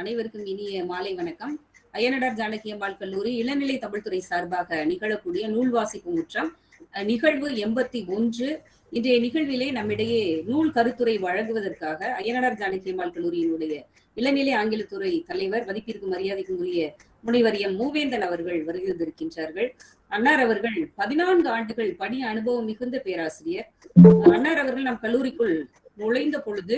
அனைவருக்கும் இனிய மாலை வணக்கம். அய்யனடார் ஜானகி அம்பாள் கல்லூரி இளநிலை தமிழ்துறை சார்பாக நிகழக்கூடிய நூல் வாசிப்பு முற்றம் நிகழ்வு எண்பத்தி ஒன்று. இன்றைய நிகழ்விலே நம்மிடையே நூல் கருத்துரை வழங்குவதற்காக அய்யனடார் ஜானகி அம்பாள் கல்லூரியினுடைய இளநிலை ஆங்கிலத்துறை தலைவர் மதிப்பிற்கு மரியாதைக்கும் உரிய முனைவர் எம். மூவேந்தன் அவர்கள் வருகின்றிருக்கின்றார்கள் அன்னார் அவர்கள் பதினான்கு ஆண்டுகள் பணி அனுபவம் மிகுந்த பேராசிரியர். அன்னார் அவர்கள் நம் கல்லூரிக்குள் நுழைந்த பொழுது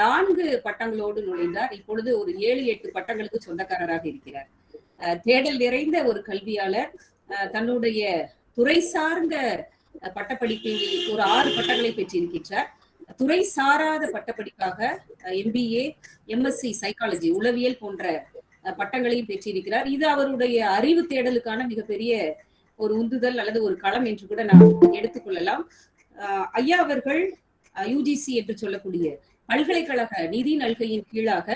நான்கு பட்டங்களோடு நுழைந்தார். இப்பொழுது ஒரு ஏழு எட்டு பட்டங்களுக்கு சொந்தக்காரராக இருக்கிறார். தேடல் நிறைந்த ஒரு கல்வியாளர். தன்னுடைய துறை சார்ந்த பட்டப்படிப்பில் ஒரு ஆறு பட்டங்களை பெற்றிருக்கின்றார். துறை சாராத பட்டப்படிப்பாக எம்பிஏ எம்எஸ்சி சைக்காலஜி உளவியல் போன்ற பட்டங்களையும் பெற்றிருக்கிறார். இது அவருடைய அறிவு தேடலுக்கான மிகப்பெரிய ஒரு உந்துதல் அல்லது ஒரு களம் என்று கூட நாம் எடுத்துக்கொள்ளலாம் ஐயா அவர்கள் யூஜிசி என்று சொல்லக்கூடிய பல்கலைக்கழக நிதி நல்கையின் கீழாக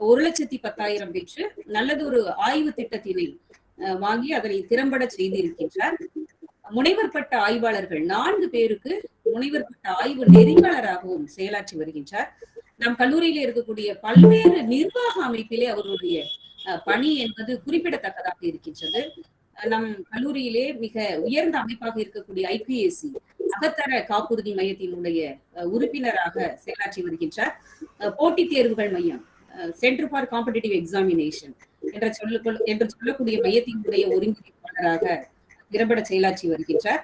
ஒரு லட்சத்தி பத்தாயிரம் பெற்று நல்லதொரு ஆய்வு திட்டத்தினை வாங்கி அதனை திறம்பட செய்திருக்கின்றார். முனைவர் பட்ட ஆய்வாளர்கள் நான்கு பேருக்கு முனைவர் பட்ட ஆய்வு நெறியாளராகவும் செயலாற்றி வருகின்றார். நம் கல்லூரியில இருக்கக்கூடிய பல்வேறு நிர்வாக அமைப்பிலே அவருடைய அஹ், பணி என்பது குறிப்பிடத்தக்கதாக இருக்கின்றது. நம் கல்லூரியிலே மிக உயர்ந்த அமைப்பாக இருக்கக்கூடிய ஐபிஎஸ்சி அகத்தர காப்புறுதி மையத்தினுடைய உறுப்பினராக செயலாற்றி வருகின்றார். அஹ், போட்டித் தேர்வுகள் மையம் சென்டர் ஃபார் காம்படிட்டிவ் எக்ஸாமினேஷன் என்ற சொல்ல என்று சொல்லக்கூடிய மையத்தினுடைய ஒருங்கிணைப்பாளராக திறம்பட செயலாற்றி வருகின்றார்.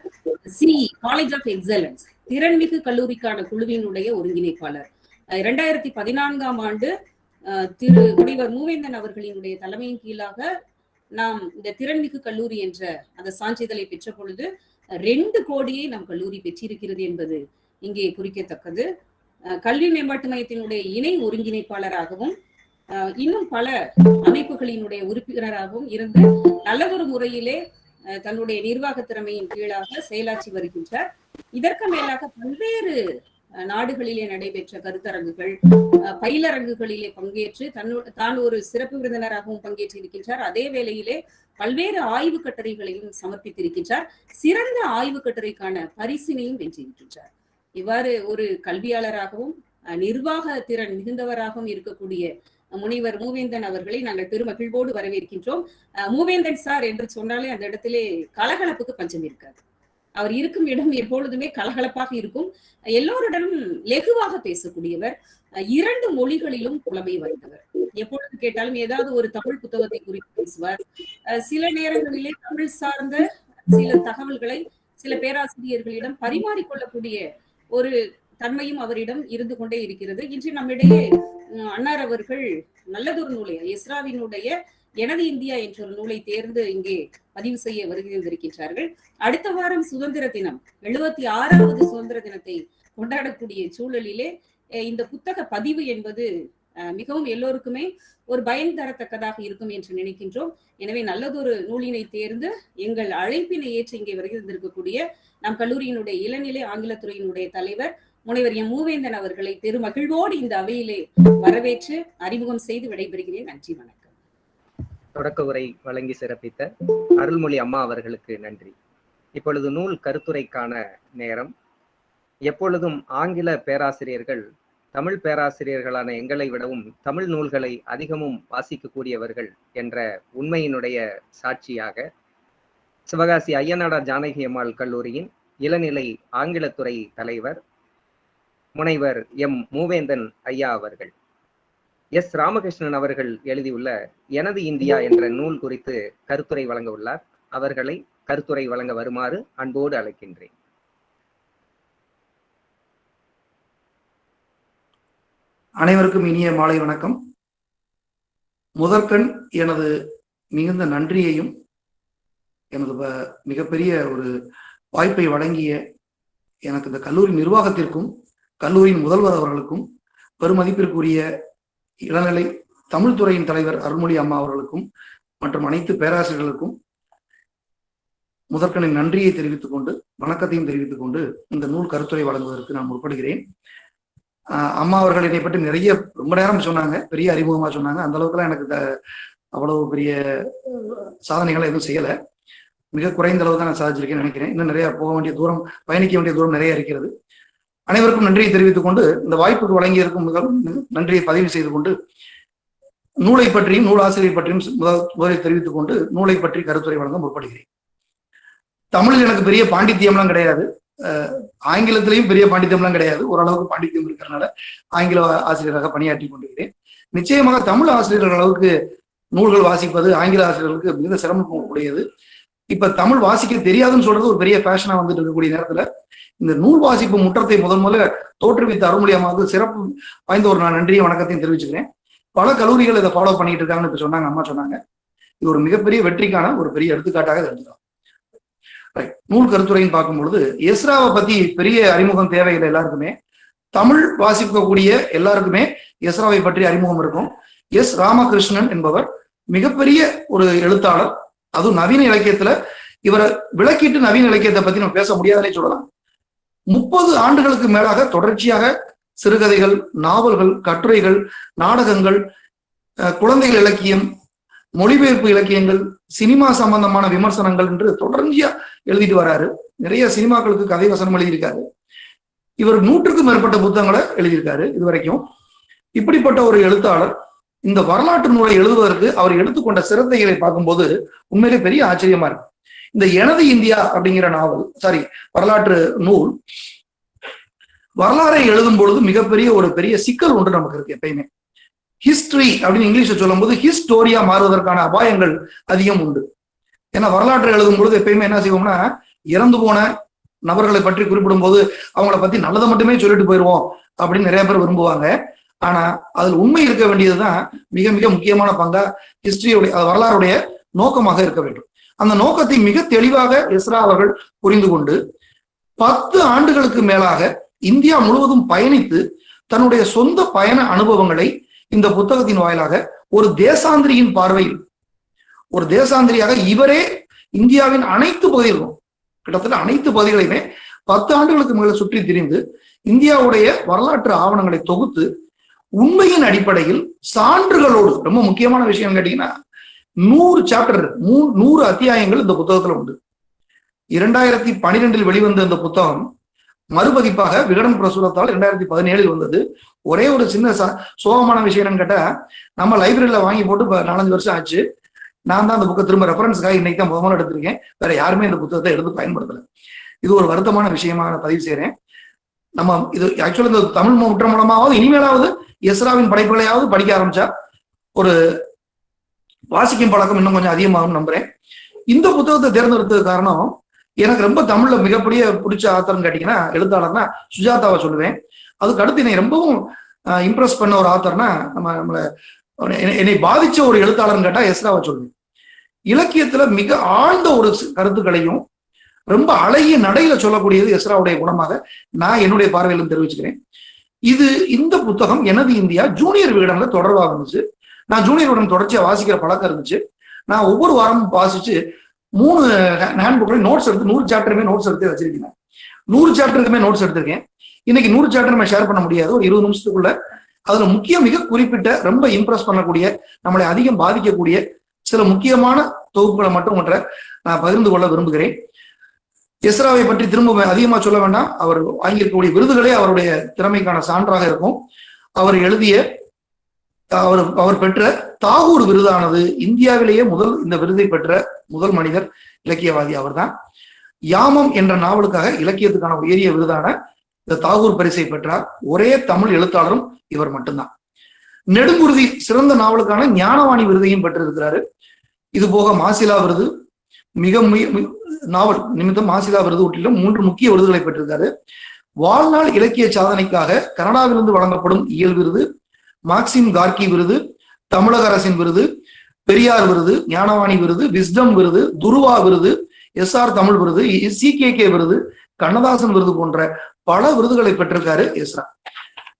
சி காலேஜ் ஆஃப் எக்ஸலன்ஸ் திறன்மிகு கல்லூரிக்கான குழுவினுடைய ஒருங்கிணைப்பாளர். இரண்டாயிரத்தி பதினான்காம் ஆண்டு திரு முனைவர் மூவேந்தன் அவர்களினுடைய தலைமையின் கீழாக நாம் இந்த திறன்மிகு கல்லூரி என்ற அந்த சான்றிதழை பெற்ற பொழுது ரெண்டு கோடியை நம் கல்லூரி பெற்றிருக்கிறது என்பது இங்கே குறிக்கத்தக்கது. கல்வி மேம்பாட்டு மையத்தினுடைய இணை ஒருங்கிணைப்பாளராகவும் இன்னும் பல அமைப்புகளினுடைய உறுப்பினராகவும் இருந்து நல்லதொரு முறையிலே தன்னுடைய நிர்வாக திறமையின் கீழாக செயலாற்றி வருகின்றார். இதற்கு மேலாக பல்வேறு நாடுகளிலே நடைபெற்ற கருத்தரங்குகள் பயிலரங்குகளிலே பங்கேற்று தன்னு தான் ஒரு சிறப்பு விருந்தினராகவும் பங்கேற்று இருக்கின்றார் அதே வேளையிலே பல்வேறு ஆய்வு கட்டுரைகளையும் சமர்ப்பித்திருக்கின்றார். சிறந்த ஆய்வு கட்டுரைக்கான பரிசினையும் வென்றிருக்கின்றார். இவ்வாறு ஒரு கல்வியாளராகவும் நிர்வாக திறன் மிகுந்தவராகவும் இருக்கக்கூடிய முனைவர் மூவேந்தன் அவர்களை நாங்கள் பெருமகிழ்வோடு வரவேற்கின்றோம். மூவேந்தன் சார் என்று சொன்னாலே அந்த இடத்திலே கலகலப்புக்கு பஞ்சம் இருக்காது. அவர் இருக்கும் இடம் எப்பொழுதுமே கலகலப்பாக இருக்கும். எல்லோருடனும் லெகுவாக பேசக்கூடியவர். இரண்டு மொழிகளிலும் புலமை வாய்ந்தவர். எப்பொழுது கேட்டாலும் ஏதாவது ஒரு தமிழ் புத்தகத்தை குறித்து பேசுவார். சில நேரங்களிலே தமிழ் சார்ந்த சில தகவல்களை சில பேராசிரியர்களிடம் பரிமாறிக்கொள்ளக்கூடிய ஒரு தன்மையும் அவரிடம் இருந்து கொண்டே இருக்கிறது. இன்று நம்மிடையே அன்னார் அவர்கள் நல்லதொரு நூலை எஸ்ராவினுடைய எனது இந்தியா என்ற ஒரு நூலை தேர்ந்து இங்கே பதிவு செய்ய வருகின்றிருக்கின்றார்கள். அடுத்த வாரம் சுதந்திர தினம் எழுபத்தி ஆறாவது சுதந்திர தினத்தை கொண்டாடக்கூடிய சூழலிலே இந்த புத்தக பதிவு என்பது மிகவும் எல்லோருக்குமே ஒரு பயன் தரத்தக்கதாக இருக்கும் என்று நினைக்கின்றோம். எனவே நல்லதொரு நூலினை தேர்ந்து எங்கள் அழைப்பினை ஏற்று இங்கே வருகின்றிருக்கக்கூடிய நம் கல்லூரியினுடைய இளநிலை ஆங்கிலத்துறையினுடைய தலைவர் முனைவர் எம். மூவேந்தன் அவர்களை பெருமகிழ்வோடு இந்த அவையிலே வரவேற்று அறிமுகம் செய்து விடைபெறுகிறேன். நன்றி வணக்கம். தொடக்க உரை வழங்கி சிறப்பித்த அருள்மொழி அம்மா அவர்களுக்கு நன்றி. இப்பொழுது நூல் கருத்துரைக்கான நேரம். எப்பொழுதும் ஆங்கில பேராசிரியர்கள் தமிழ் பேராசிரியர்களான எங்களை விடவும் தமிழ் நூல்களை அதிகமும் வாசிக்கக்கூடியவர்கள் என்ற உண்மையினுடைய சாட்சியாக சிவகாசி ஐயனாடார் ஜானகி அம்மாள் கல்லூரியின் இளநிலை ஆங்கிலத்துறை தலைவர் முனைவர் எம். மூவேந்தன் ஐயா அவர்கள். எஸ். ராமகிருஷ்ணன் அவர்கள் எழுதியுள்ள எனது இந்தியா என்ற நூல் குறித்து கருத்துரை வழங்க உள்ளார். அவர்களை கருத்துரை வழங்க வருமாறு அன்போடு அழைக்கின்றேன். அனைவருக்கும் இனிய மாலை வணக்கம். முதற்கண் எனது மிகுந்த நன்றியையும் எனது மிகப்பெரிய ஒரு வாய்ப்பை வழங்கிய எனக்கு இந்த கல்லூரி நிர்வாகத்திற்கும் கல்லூரியின் முதல்வர் அவர்களுக்கும் பெருமதிப்பிற்குரிய இளநிலை தமிழ் துறையின் தலைவர் அருள்மொழி அம்மா அவர்களுக்கும் மற்றும் அனைத்து பேராசிரியர்களுக்கும் முதற்கனின் நன்றியை தெரிவித்துக் கொண்டு வணக்கத்தையும் தெரிவித்துக் கொண்டு இந்த நூல் கருத்துரை வழங்குவதற்கு நான் முற்படுகிறேன். அம்மா அவர்கள் என்னை பற்றி நிறைய ரொம்ப நேரம் சொன்னாங்க. பெரிய அறிமுகமா சொன்னாங்க. அந்த அளவுக்குலாம் எனக்கு அவ்வளவு பெரிய சாதனைகள் எதுவும் செய்யலை. மிக குறைந்த அளவு தான் நான் சாதிச்சிருக்கேன்னு நினைக்கிறேன். இன்னும் நிறைய போக வேண்டிய தூரம் பயணிக்க வேண்டிய தூரம் நிறைய இருக்கிறது. அனைவருக்கும் நன்றியை தெரிவித்துக் கொண்டு இந்த வாய்ப்புக்கு வழங்கியிருக்கும் மிக நன்றியை பதிவு செய்து கொண்டு நூலை பற்றியும் நூலாசிரியர் பற்றியும் முதல் முதலில் தெரிவித்துக் கொண்டு நூலை பற்றி கருத்துரை வழங்க முற்படுகிறேன். தமிழில் எனக்கு பெரிய பாண்டித்யம்லாம் கிடையாது. ஆங்கிலத்திலையும் பெரிய பாண்டித்தியம்லாம் கிடையாது. ஓரளவுக்கு பாண்டித்தியம் இருக்கிறதுனால ஆங்கில ஆசிரியராக பணியாற்றி கொண்டிருக்கிறேன். நிச்சயமாக தமிழ் ஆசிரியர்கள் அளவுக்கு நூல்கள் வாசிப்பது ஆங்கில ஆசிரியர்களுக்கு மிக சிரமம் உடையது. இப்ப தமிழ் வாசிக்க தெரியாதுன்னு சொல்றது ஒரு பெரிய ஃபேஷனா வந்துட்டு இருக்கக்கூடிய நேரத்துல இந்த நூல் வாசிப்பு முற்றத்தை முதன் முதல்ல தோற்றுவித்த அருள்மொழி சிறப்பு வாய்ந்த ஒரு நான் நன்றியும் வணக்கத்தையும் தெரிவிச்சுக்கிறேன். பல கல்லூரிகள் இதை ஃபாலோ பண்ணிட்டு இருக்காங்கன்னு இப்ப சொன்னாங்க அம்மா சொன்னாங்க. இது ஒரு மிகப்பெரிய வெற்றிக்கான ஒரு பெரிய எடுத்துக்காட்டாக தெரிஞ்சுக்கலாம். நூல் கருத்துரைன்னு பார்க்கும் பொழுது எஸ்ராவை பத்தி பெரிய அறிமுகம் தேவையில்லை எல்லாருக்குமே. தமிழ் வாசிக்கக்கூடிய எல்லாருக்குமே எஸ்ராவை பற்றி அறிமுகம் இருக்கும். எஸ் ராமகிருஷ்ணன் என்பவர் மிகப்பெரிய ஒரு எழுத்தாளர். அதுவும் நவீன இலக்கியத்துல இவரை விளக்கிட்டு நவீன இலக்கியத்தை பத்தி நம்ம பேச முடியாதுன்னே சொல்லலாம். முப்பது ஆண்டுகளுக்கு மேலாக தொடர்ச்சியாக சிறுகதைகள் நாவல்கள் கட்டுரைகள் நாடகங்கள் குழந்தைகள் இலக்கியம் மொழிபெயர்ப்பு இலக்கியங்கள் சினிமா சம்பந்தமான விமர்சனங்கள் என்று தொடர்ச்சியா எழுதிட்டு வராரு. நிறைய சினிமாக்களுக்கு கதை வசனம் எழுதியிருக்காரு. இவர் நூற்றுக்கும் மேற்பட்ட புத்தகங்களை எழுதியிருக்காரு இது வரைக்கும் இப்படிப்பட்ட ஒரு எழுத்தாளர் இந்த வரலாற்று நூலை எழுதுவதற்கு அவர் எடுத்துக்கொண்ட சிரத்தைகளை பார்க்கும்போது உண்மையிலே பெரிய ஆச்சரியமா இருக்கு. இந்த எனது இந்தியா அப்படிங்கிற நாவல் சாரி வரலாற்று நூல் வரலாறை எழுதும் பொழுது மிகப்பெரிய ஒரு பெரிய சிக்கல் ஒன்று நமக்கு இருக்கு எப்பயுமே. ஹிஸ்டரி அப்படின்னு இங்கிலீஷ்ல சொல்லும் போது ஹிஸ்டோரியா மாறுவதற்கான அபாயங்கள் அதிகம் உண்டு. ஏன்னா வரலாற்றை எழுதும் பொழுது எப்பயுமே என்ன செய்வோம்னா இறந்து போன நபர்களை பற்றி குறிப்பிடும் போது அவங்கள பத்தி நல்லதை மட்டுமே சொல்லிட்டு போயிடுவோம் அப்படின்னு நிறைய பேர் விரும்புவாங்க. ஆனா அதில் உண்மை இருக்க வேண்டியதுதான் மிக மிக முக்கியமான பங்கா ஹிஸ்டரியுடைய வரலாறுடைய நோக்கமாக இருக்க வேண்டும். அந்த நோக்கத்தை மிக தெளிவாக இஸ்ரா அவர்கள் புரிந்து கொண்டு பத்து ஆண்டுகளுக்கு மேலாக இந்தியா முழுவதும் பயணித்து தன்னுடைய சொந்த பயண அனுபவங்களை இந்த புத்தகத்தின் வாயிலாக ஒரு தேசாந்திரியின் பார்வையில் ஒரு தேசாந்திரியாக இவரே இந்தியாவின் அனைத்து பகுதிகளும் கிட்டத்தட்ட அனைத்து பகுதிகளையுமே பத்து ஆண்டுகளுக்கு மேல சுற்றி திரிந்து இந்தியாவுடைய வரலாற்று ஆவணங்களை தொகுத்து உண்மையின் அடிப்படையில் சான்றுகளோடு ரொம்ப முக்கியமான விஷயம் கேட்டீங்கன்னா நூறு சாப்டர் மூ நூறு அத்தியாயங்கள் இந்த புத்தகத்துல உண்டு. இரண்டாயிரத்தி பனிரெண்டில் வெளிவந்த இந்த புத்தகம் மறுபதிப்பாக விகடன் பிரசுரத்தால் இரண்டாயிரத்தி பதினேழில் வந்தது. ஒரே ஒரு சின்ன ச- சோகமான விஷயம் என்னன்னு கேட்டா நம்ம லைப்ரரியில வாங்கி போட்டு இப்போ நாலஞ்சு வருஷம் ஆச்சு. நான் தான் அந்த புக்கை திரும்ப ரெஃபரன்ஸ்க்காக இன்னைக்கு தான் முதல்ல எடுத்திருக்கேன். வேற யாருமே இந்த புத்தகத்தை எடுத்து பயன்படுத்தல. இது ஒரு வருத்தமான விஷயமா நான் பதிவு செய்யறேன் நம்ம இது ஆக்சுவலா இந்த தமிழ் முற்ற மூலமாவது இனிமேலாவது எஸ்ராவின் படைப்புகளையாவது படிக்க ஆரம்பிச்சா ஒரு வாசிக்கும் பழக்கம் இன்னும் கொஞ்சம் அதிகமாகும் நம்புறேன். இந்த புத்தகத்தை தேர்ந்தெடுத்தது காரணம் எனக்கு ரொம்ப தமிழ்ல மிகப்பெரிய பிடிச்ச ஆத்தர்னு கேட்டீங்கன்னா எழுத்தாளர்னா சுஜாதாவை சொல்லுவேன். அதுக்கு அடுத்து என்னை ரொம்பவும் இம்ப்ரெஸ் பண்ண ஒரு ஆத்தர்னா நம்ம நம்மள என்னை- என்னை பாதிச்ச ஒரு எழுத்தாளர்னு கேட்டா எஸ்ராவை சொல்லுவேன். இலக்கியத்துல மிக ஆழ்ந்த ஒரு கருத்துக்களையும் ரொம்ப அழகிய நடையில சொல்லக்கூடியது எஸ்ராவுடைய குணமாக நான் என்னுடைய பார்வையிலும் தெரிவிச்சுக்கிறேன். இது இந்த புத்தகம் எனது இந்தியா ஜூனியர் விகடன்ல தொடர்பாக இருந்துச்சு நான் ஜூனியர் விகடன் தொடர்ச்சியா வாசிக்கிற பழக்கம் இருந்துச்சு. நான் ஒவ்வொரு வாரமும் வாசிச்சு மூணு ஹேண்ட் நோட்ஸ் எடுத்து நூறு சாப்டருமே நோட்ஸ் எடுத்து வச்சிருக்கேன் நூறு சாப்டருக்குமே நோட்ஸ் எடுத்திருக்கேன். இன்னைக்கு நூறு சாப்டர் நம்ம ஷேர் பண்ண முடியாது. ஒரு இருபது நிமிஷத்துக்குள்ள அதுல முக்கிய மிக குறிப்பிட்ட ரொம்ப இம்ப்ரெஸ் பண்ணக்கூடிய நம்மளை அதிகம் பாதிக்கக்கூடிய சில முக்கியமான தொகுப்புகளை மட்டும் ஒன்றை நான் பகிர்ந்து கொள்ள விரும்புகிறேன். எஸ்ராவை பற்றி திரும்ப அதிகமா சொல்ல வேண்டாம். அவர் வாங்கியிருக்கக்கூடிய விருதுகளே அவருடைய திறமைக்கான சான்றாக இருக்கும். அவர் எழுதிய அவர் அவர் பெற்ற தாகூர் விருதானது இந்தியாவிலேயே முதல் இந்த விருதை பெற்ற முதல் மனிதர் இலக்கியவாதி அவர்தான். யாமம் என்ற நாவலுக்காக இலக்கியத்துக்கான உயரிய விருதான இந்த தாகூர் பரிசை பெற்றார். ஒரே தமிழ் எழுத்தாளரும் இவர் மட்டும்தான். நெடுங்குருதி சிறந்த நாவலுக்கான ஞானவாணி விருதையும் பெற்றிருக்கிறாரு. இது போக மாசிலா விருது மிக நாவல் நிமித்தம் மாசிலா விருது உட்டிலும் மூன்று முக்கிய விருதுகளை பெற்றிருக்காரு. வாழ்நாள் இலக்கிய சாதனைக்காக கனடாவிலிருந்து வழங்கப்படும் இயல் விருது மார்க்சிம் கார்கி விருது தமிழக அரசின் விருது பெரியார் விருது ஞானவாணி விருது விஸ்டம் விருது துருவா விருது எஸ் ஆர் தமிழ் விருது சி கே கே விருது கண்ணதாசன் விருது போன்ற பல விருதுகளை பெற்றிருக்காரு எஸ்ரா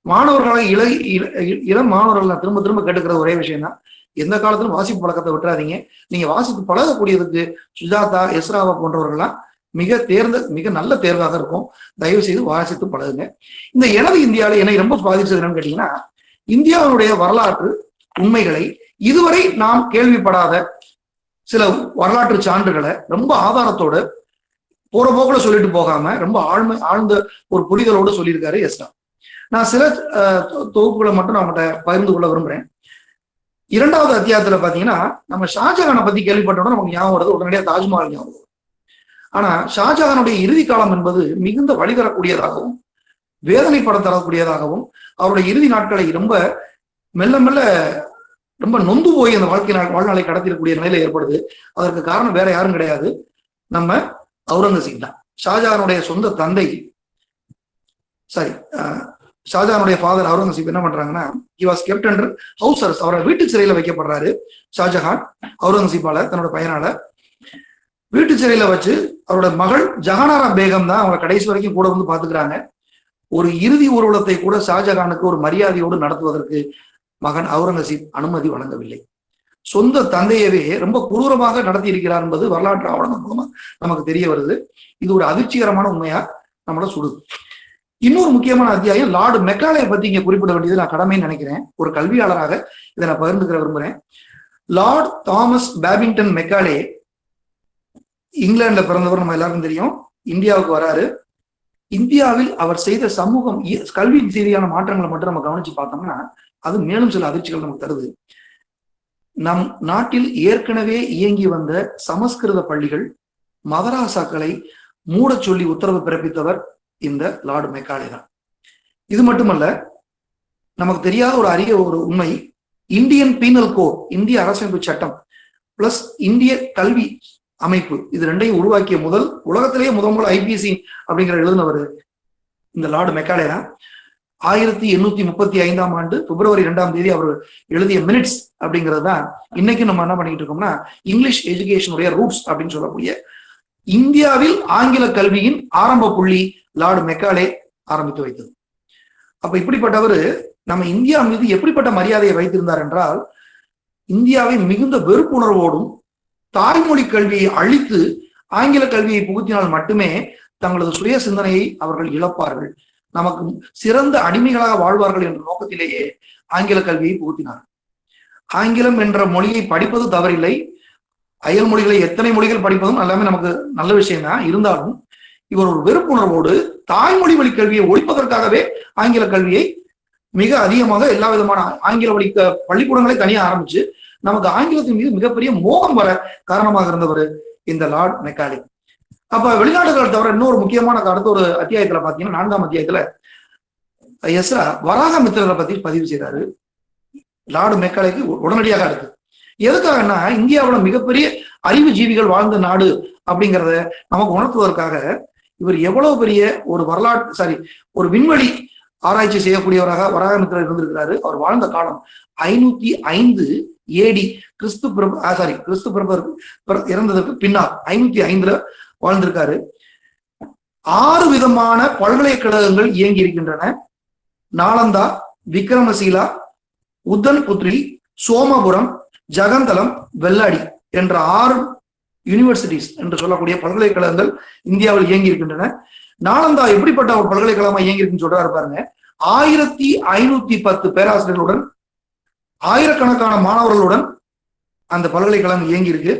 மாணவர்களை இள இள- இளம் மாணவர்கள் நான் திரும்ப திரும்ப கேட்டுக்கிற ஒரே விஷயம் தான் எந்த காலத்திலும் வாசிப்பு பழக்கத்தை விட்டுறாதீங்க. நீங்க வாசித்து பழகக்கூடியதுக்கு சுஜாதா எஸ்ராவா போன்றவர்கள்லாம் மிக தேர்ந்த மிக நல்ல தேர்வாக இருக்கும். தயவு செய்து வாசித்து பழகுங்க. இந்த எனது இந்தியாவில் என்னை ரொம்ப பாதிச்சது என்னன்னு கேட்டீங்கன்னா இந்தியாவுடைய வரலாற்று உண்மைகளை இதுவரை நாம் கேள்விப்படாத சில வரலாற்று சான்றுகளை ரொம்ப ஆதாரத்தோட போற போக்குல சொல்லிட்டு போகாம ரொம்ப ஆழ்மை ஆழ்ந்த ஒரு புரிதலோடு சொல்லியிருக்காரு எஸ்னா நான் சில தொகுப்புகளை மட்டும் நான் அவங்கள்ட்ட பகிர்ந்து கொள்ள விரும்புறேன் இரண்டாவது அத்தியாயத்துல பாத்தீங்கன்னா நம்ம ஷாஜகானை பத்தி கேள்விப்பட்டோம்னா நமக்கு ஞாபகம் வருது உடனடியாக தாஜ்மஹால் ஞாபகம் வரும். ஆனா ஷாஜகானுடைய இறுதி காலம் என்பது மிகுந்த வழி தரக்கூடியதாகவும் வேதனைப்பட தரக்கூடியதாகவும் அவருடைய இறுதி நாட்களை ரொம்ப மெல்ல மெல்ல ரொம்ப நொந்து போய் அந்த வாழ்க்கை வாழ்நாளை கடத்திடக்கூடிய நிலையில ஏற்படுது. அதற்கு காரணம் வேற யாரும் கிடையாது. நம்ம அவுரங்கசீப் தான். ஷாஜானுடைய சொந்த தந்தை சாரி ஷாஜானுடைய ஃபாதர் அவுரங்கசீப் என்ன பண்றாங்கன்னா he was kept under house அரசு அவரை வீட்டு சிறையில வைக்கப்படுறாரு ஷாஜஹான் அவுரங்கசீப்பால தன்னோட பையனால. வீட்டு சிறையில வச்சு அவரோட மகள் ஜஹானாரா பேகம் தான் அவங்களை கடைசி வரைக்கும் கூட வந்து பாத்துக்கிறாங்க ஒரு இறுதி ஊர்வலத்தை கூட ஷாஜகானுக்கு ஒரு மரியாதையோடு நடத்துவதற்கு மகன் அவுரங்கசீப் அனுமதி வழங்கவில்லை. சொந்த தந்தையவே ரொம்ப கொடூரமாக நடத்தி இருக்கிறார் என்பது வரலாற்று ஆவணங்கள் மூலமா நமக்கு தெரிய வருது. இது ஒரு அதிர்ச்சிகரமான உண்மையா நம்மள சுடுது. இன்னொரு முக்கியமான அத்தியாயம் லார்டு மெக்காலையை பத்தி இங்க குறிப்பிட வேண்டியது நான் கடமைன்னு நினைக்கிறேன். ஒரு கல்வியாளராக இதை நான் பகிர்ந்துக்கிற விரும்புறேன். லார்ட் தாமஸ் பேபிங்டன் மெக்காலே இங்கிலாந்துல பிறந்தவர் நம்ம எல்லாருக்கும் தெரியும். இந்தியாவுக்கு வராரு. இந்தியாவில் அவர் செய்த சமூகம் கல்வி ரீதியான மாற்றங்களை மட்டும் நம்ம கவனிச்சு பார்த்தோம்னா அது மேலும் சில அதிர்ச்சிகள் நமக்கு தருது. நம் நாட்டில் ஏற்கனவே இயங்கி வந்த சமஸ்கிருத பள்ளிகள் மதராசாக்களை மூடச் சொல்லி உத்தரவு பிறப்பித்தவர் இந்த லார்டு மெக்காலே தான். இது மட்டுமல்ல நமக்கு தெரியாத ஒரு அரிய ஒரு உண்மை இந்தியன் பீனல் கோட் இந்திய அரசமைப்பு சட்டம் பிளஸ் இந்திய கல்வி அமைப்பு இது ரெண்டையும் உருவாக்கிய முதல் உலகத்திலேயே முதல் முதல் ஐபிசி அப்படிங்கிற எழுதினவர் இந்த லார்டு மெக்காலே தான். ஆயிரத்தி எண்ணூத்தி முப்பத்தி ஐந்தாம் ஆண்டு பிப்ரவரி இரண்டாம் தேதி அவர் எழுதிய மினிட்ஸ் அப்படிங்கிறது தான் இன்னைக்கு நம்ம என்ன பண்ணிட்டு இருக்கோம்னா இங்கிலீஷ் எஜுகேஷனுடைய ரூட்ஸ் அப்படின்னு சொல்லக்கூடிய இந்தியாவில் ஆங்கில கல்வியின் ஆரம்ப புள்ளி லார்டு மெக்காலே ஆரம்பித்து வைத்தது. அப்ப இப்படிப்பட்டவர் நம்ம இந்தியா மீது எப்படிப்பட்ட மரியாதையை வைத்திருந்தார் என்றால் இந்தியாவை மிகுந்த வெறுப்புணர்வோடும் தாய்மொழி கல்வியை அழித்து ஆங்கில கல்வியை புகுத்தினால் மட்டுமே தங்களது சுய சிந்தனையை அவர்கள் இழப்பார்கள். நமக்கு சிறந்த அடிமைகளாக வாழ்வார்கள் என்ற நோக்கத்திலேயே ஆங்கில கல்வியை புகுத்தினார். ஆங்கிலம் என்ற மொழியை படிப்பது தவறில்லை. அயல் மொழிகளை எத்தனை மொழிகள் படிப்பதும் எல்லாமே நமக்கு நல்ல விஷயம் தான் இருந்தாலும் இவர் ஒரு வெறுப்புணர்வோடு தாய்மொழி வழி கல்வியை ஒழிப்பதற்காகவே ஆங்கில கல்வியை மிக அதிகமாக எல்லா விதமான ஆங்கில வழி க- பள்ளிக்கூடங்களை தனியாக ஆரம்பிச்சு நமக்கு ஆங்கிலத்தின் மீது மிகப்பெரிய மோகம் வர காரணமாக இருந்தவர் இந்த லார்ட் மெக்காலிக். அப்ப வெளிநாடுகளை தவிர இன்னொரு முக்கியமான அடுத்த ஒரு அத்தியாயத்துல பாத்தீங்கன்னா நான்காம் அத்தியாயத்துல எஸ்ரா வராக மித்திரரை பத்தி பதிவு செய்தாரு லாடு மெக்காலைக்கு உடனடியாக அடுத்து. எதுக்காகன்னா இந்தியாவுல மிகப்பெரிய அறிவு ஜீவிகள் வாழ்ந்த நாடு அப்படிங்கிறத நமக்கு உணர்த்துவதற்காக இவர் எவ்வளவு பெரிய ஒரு வரலாற்று சாரி ஒரு விண்வெளி ஆராய்ச்சி செய்யக்கூடியவராக வராகமித்திரர் இருந்திருக்கிறாரு. அவர் வாழ்ந்த காலம் ஐநூத்தி ஐந்து ஏடி கிறிஸ்து பிரபு சாரி கிறிஸ்து பிரபருக்கு இறந்ததற்கு பின்னால் ஐநூத்தி ஐந்துல வாழ்ந்திருக்காரு. ஆறு விதமான பல்கலைக்கழகங்கள் இயங்கி இருக்கின்றன நாலந்தா விக்ரமசீலா உத்தன் புத்ரி சோமபுரம் ஜகந்தலம் வெள்ளாடி என்ற ஆறு யூனிவர்சிட்டிஸ் என்று சொல்லக்கூடிய பல்கலைக்கழகங்கள் இந்தியாவில் இயங்கி இருக்கின்றன நாலந்தா எப்படிப்பட்ட ஒரு பல்கலைக்கழகமா இயங்கி இருக்குன்னு சொல்றாரு பாருங்க. ஆயிரத்தி ஐநூத்தி பத்து பேராசிரியர்களுடன் ஆயிரக்கணக்கான மாணவர்களுடன் அந்த பல்கலைக்கழகம் இயங்கி இருக்கு